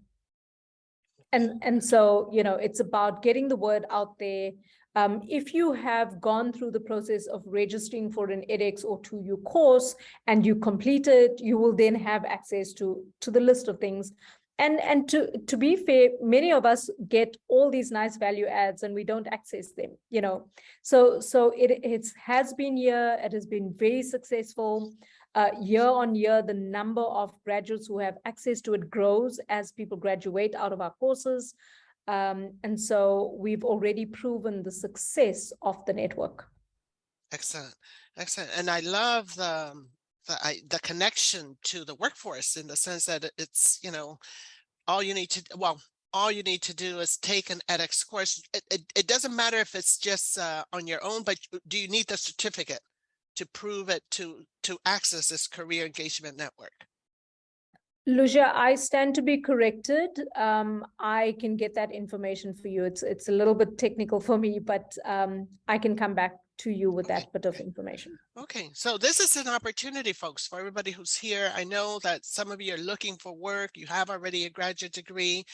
And and so, you know, it's about getting the word out there. Um, if you have gone through the process of registering for an edX or 2U course and you complete it, you will then have access to, to the list of things and and to to be fair many of us get all these nice value adds and we don't access them you know so so it it has been here it has been very successful uh, year on year the number of graduates who have access to it grows as people graduate out of our courses. Um, and so we've already proven the success of the network. Excellent. Excellent. And i love the the, I, the connection to the workforce in the sense that it's, you know, all you need to, well, all you need to do is take an edX course. It, it, it doesn't matter if it's just uh, on your own, but do you need the certificate to prove it to, to access this career engagement network? Lucia, I stand to be corrected. Um, I can get that information for you. It's it's a little bit technical for me, but um, I can come back to you with that bit of information. Okay, so this is an opportunity, folks, for everybody who's here. I know that some of you are looking for work. You have already a graduate degree.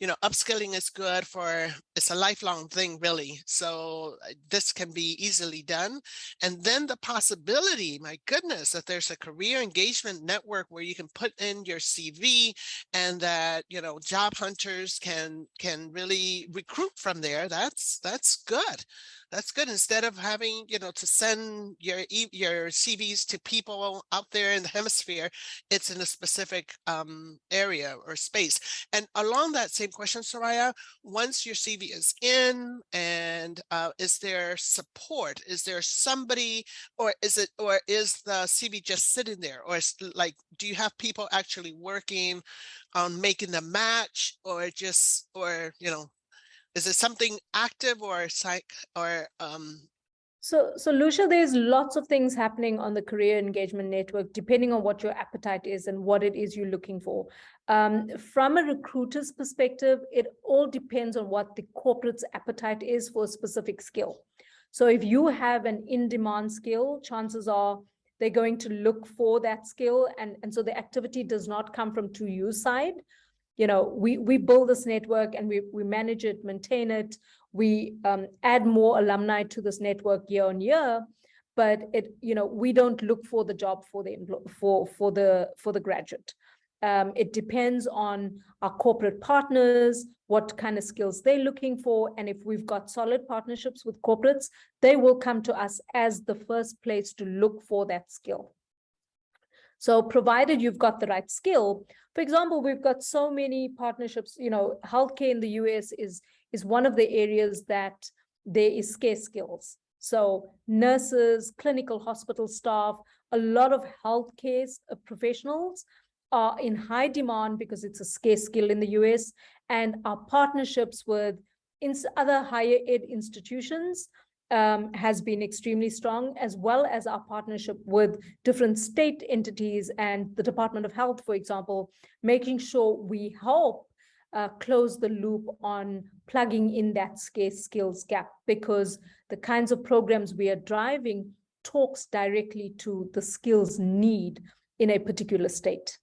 You know, upskilling is good for, it's a lifelong thing, really. So uh, this can be easily done. And then the possibility, my goodness, that there's a career engagement network where you can put in your CV and that, you know, job hunters can can really recruit from there. That's that's good that's good. Instead of having, you know, to send your e- your CVs to people out there in the (laughs) hemisphere, it's in a specific um, area or space. And along that same question, Soraya, once your CV is in, and uh, is there support? Is there somebody, or is it, or is the CV just sitting there, or is like, do you have people actually working on making the match, or just, or you know, is it something active or psych or um So, so Lucia, there's lots of things happening on the career engagement network, depending on what your appetite is and what it is you're looking for. Um, from a recruiter's perspective, it all depends on what the corporate's appetite is for a specific skill. So if you have an in-demand skill, chances are they're going to look for that skill. And, and so the activity does not come from 2U side. You know, we, we build this network and we, we manage it, maintain it, we um, add more alumni to this network year on year but it you know we don't look for the job for the for for the for the graduate. Um, it depends on our corporate partners what kind of skills they're looking for and if we've got solid partnerships with corporates they will come to us as the first place to look for that skill. So provided you've got the right skill, for example, we've got so many partnerships, you know, healthcare in the US is is one of the areas that there is scarce skills. So nurses, clinical hospital staff, a lot of healthcare professionals are in high demand because it's a scarce skill in the US and our partnerships with other higher ed institutions um, has been extremely strong, as well as our partnership with different state entities and the Department of Health, for example, making sure we help uh, close the loop on plugging in that skills gap because the kinds of programs we are driving talks directly to the skills need in a particular state.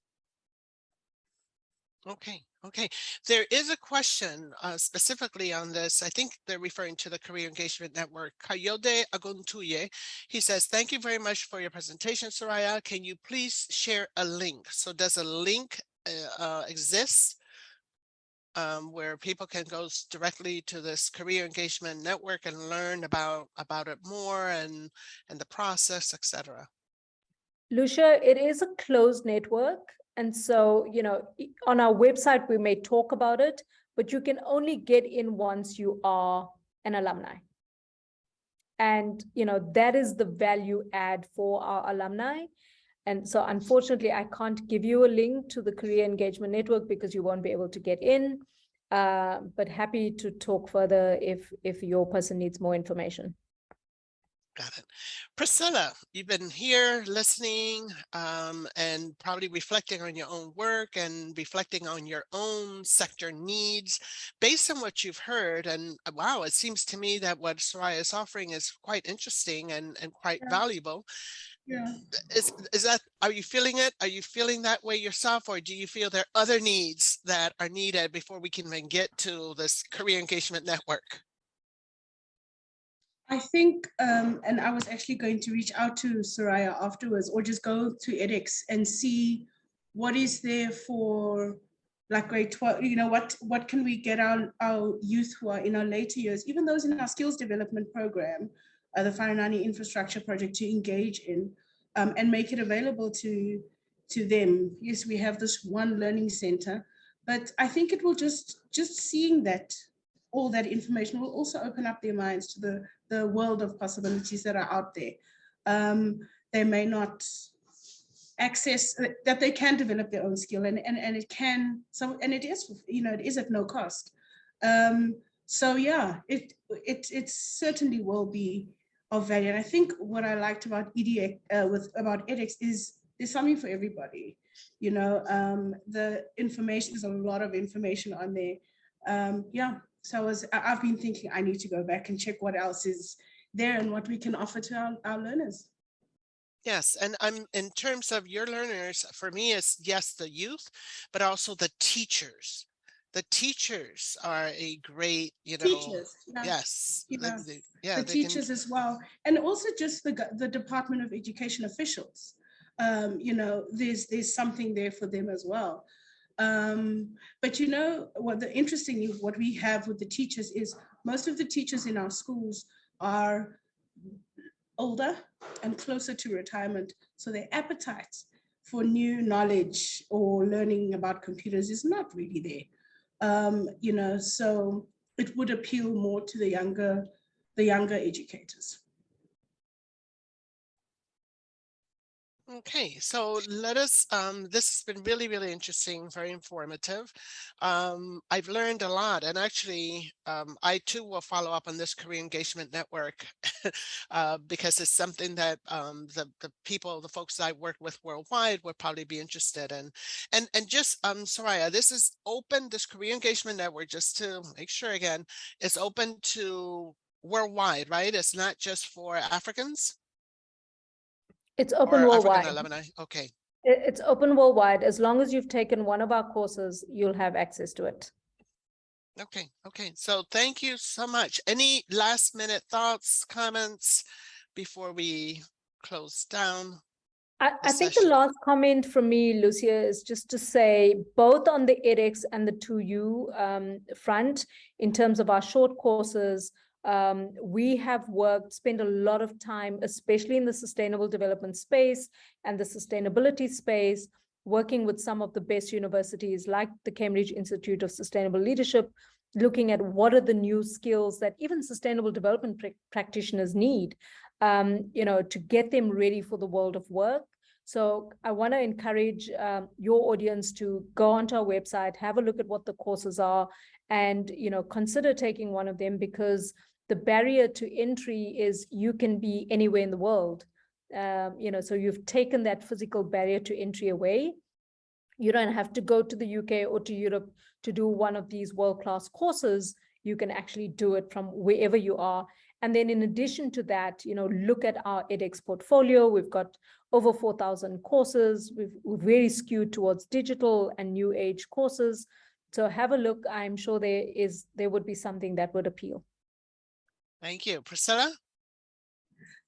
Okay, okay. There is a question uh, specifically on this. I think they're referring to the Career Engagement Network. Kayode Aguntuye, he says, thank you very much for your presentation, Soraya. Can you please share a link? So does a link uh, uh, exist um, where people can go directly to this career engagement network and learn about about it more and and the process, etc. Lucia, it is a closed network. And so, you know, on our website, we may talk about it, but you can only get in once you are an alumni. And, you know, that is the value add for our alumni. And so unfortunately, I can't give you a link to the Career Engagement Network because you won't be able to get in. Uh, but happy to talk further if if your person needs more information. Got it. Priscilla, you've been here listening um, and probably reflecting on your own work and reflecting on your own sector needs based on what you've heard. And uh, wow, it seems to me that what Soraya is offering is quite interesting and, and quite yeah. valuable. Yeah. Is, is that, are you feeling it? Are you feeling that way yourself? Or do you feel there are other needs that are needed before we can even get to this career engagement network? I think, um, and I was actually going to reach out to Soraya afterwards or just go to edX and see what is there for like grade 12, you know, what, what can we get our, our youth who are in our later years, even those in our skills development program, uh, the Farinani infrastructure project to engage in um, and make it available to, to them. Yes, we have this one learning center, but I think it will just, just seeing that all that information will also open up their minds to the, the world of possibilities that are out there. Um, they may not access uh, that they can develop their own skill and, and, and it can, so, and it is, you know, it is at no cost. Um, so yeah, it, it, it certainly will be of value. And I think what I liked about edX, uh, with about edX is there's something for everybody. You know, um, the information, there's a lot of information on there. Um, yeah, so I was, I've been thinking I need to go back and check what else is there and what we can offer to our, our learners. Yes, and I'm in terms of your learners, for me, it's yes, the youth, but also the teachers. The teachers are a great, you know, Teachers. yeah. yes. you the- know, the- Yeah. the they can- teachers as well, and also just the, the Department of Education officials. Um, you know, there's, there's something there for them as well. Um, but you know, what the interesting, what we have with the teachers is most of the teachers in our schools are older and closer to retirement. So their appetite for new knowledge or learning about computers is not really there. Um, you know, so it would appeal more to the younger, the younger educators. Okay, so let us, um, this has been really, really interesting, very informative. Um, I've learned a lot and actually, um, I too will follow up on this career engagement network (laughs) uh, because it's something that um, the, the people, the folks I work with worldwide would probably be interested in. And, and just, um, Soraya, this is open, this career engagement network, just to make sure again, it's open to worldwide, right? It's not just for Africans? It's or open African worldwide. alumni? Okay. It's open worldwide. As long as you've taken one of our courses, you'll have access to it. Okay, okay. So thank you so much. Any last minute thoughts, comments before we close down? I, I think the session. last comment from me, Lucia, is just to say both on the edX and the 2U um, front, in terms of our short courses, um, we have worked, spent a lot of time, especially in the sustainable development space and the sustainability space, working with some of the best universities like the Cambridge Institute of Sustainable Leadership, looking at what are the new skills that even sustainable development prac- practitioners need, um, you know, to get them ready for the world of work. So I want to encourage um, your audience to go onto our website, have a look at what the courses are, and you know consider taking one of them because the barrier to entry is you can be anywhere in the world. Um, you know, so you've taken that physical barrier to entry away. You don't have to go to the UK or to Europe to do one of these world-class courses. You can actually do it from wherever you are. And then in addition to that, you know, look at our edX portfolio. We've got over 4,000 courses. We've, we're very skewed towards digital and new age courses. So have a look. I'm sure there is, there would be something that would appeal. Thank you. Priscilla?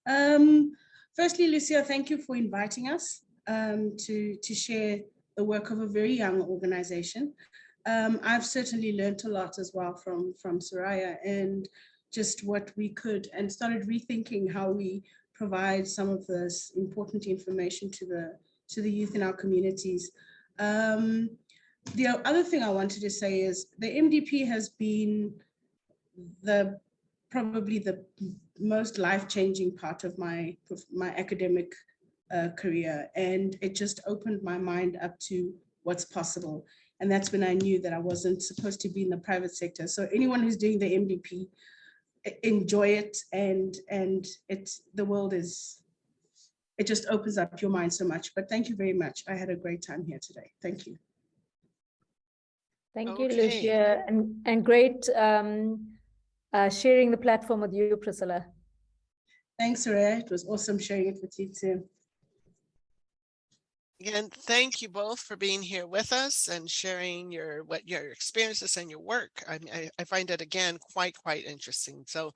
Um, firstly, Lucia, thank you for inviting us um, to, to share the work of a very young organization. Um, I've certainly learned a lot as well from, from Soraya and just what we could and started rethinking how we provide some of this important information to the, to the youth in our communities. Um, the other thing I wanted to say is the MDP has been the probably the most life-changing part of my my academic uh, career. And it just opened my mind up to what's possible. And that's when i knew that i wasn't supposed to be in the private sector. So anyone who's doing the mdp enjoy it. And and it's the world is it just opens up your mind so much. But thank you very much. I had a great time here today. Thank you. Thank you, Lucia, and, and great um, uh, sharing the platform with you, Priscilla. thanks Soraya. it was awesome sharing it with you too Again, thank you both for being here with us and sharing your what your experiences and your work. I, I, find it again quite quite interesting. So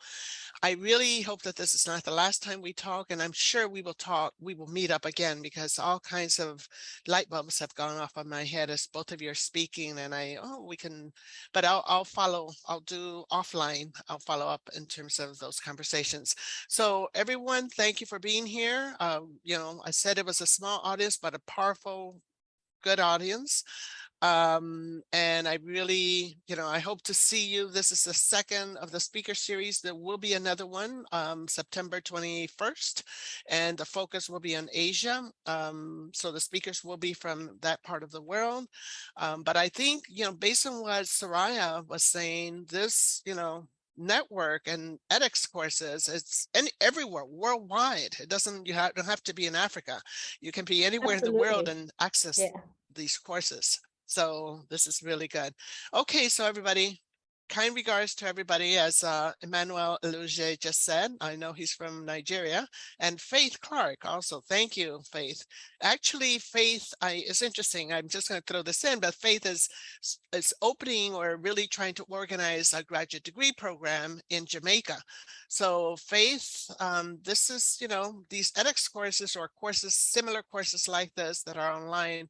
I really hope that this is not the last time we talk, and I'm sure we will talk. We will meet up again because all kinds of light bulbs have gone off on my head as both of you are speaking, and I oh we can, but I'll I'll follow. I'll do offline. I'll follow up in terms of those conversations. So everyone, thank you for being here. Um, you know, I said it was a small audience, but a powerful, good audience. Um, and I really, you know, I hope to see you. This is the second of the speaker series. There will be another one, um, September 21st, and the focus will be on Asia. Um, so the speakers will be from that part of the world. Um, but I think, you know, based on what Soraya was saying, this, you know, network and edX courses, it's any, everywhere worldwide. It doesn't, you have, don't have to be in Africa. You can be anywhere in the world and access Yeah. these courses. So this is really good. Okay, so everybody, kind regards to everybody, as uh, Emmanuel Eluge just said. I know he's from Nigeria. And Faith Clark also. Thank you, Faith. Actually, Faith I, is interesting. I'm just going to throw this in, but Faith is, is opening or really trying to organize a graduate degree program in Jamaica. So Faith, um, this is, you know, these edX courses or courses, similar courses like this that are online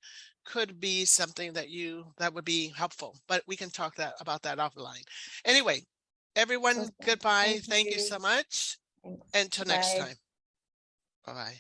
could be something that you, that would be helpful, but we can talk that about that offline. Anyway, everyone, Okay, goodbye. thank Thank you you. so much. Thanks. Until next time. Bye-bye.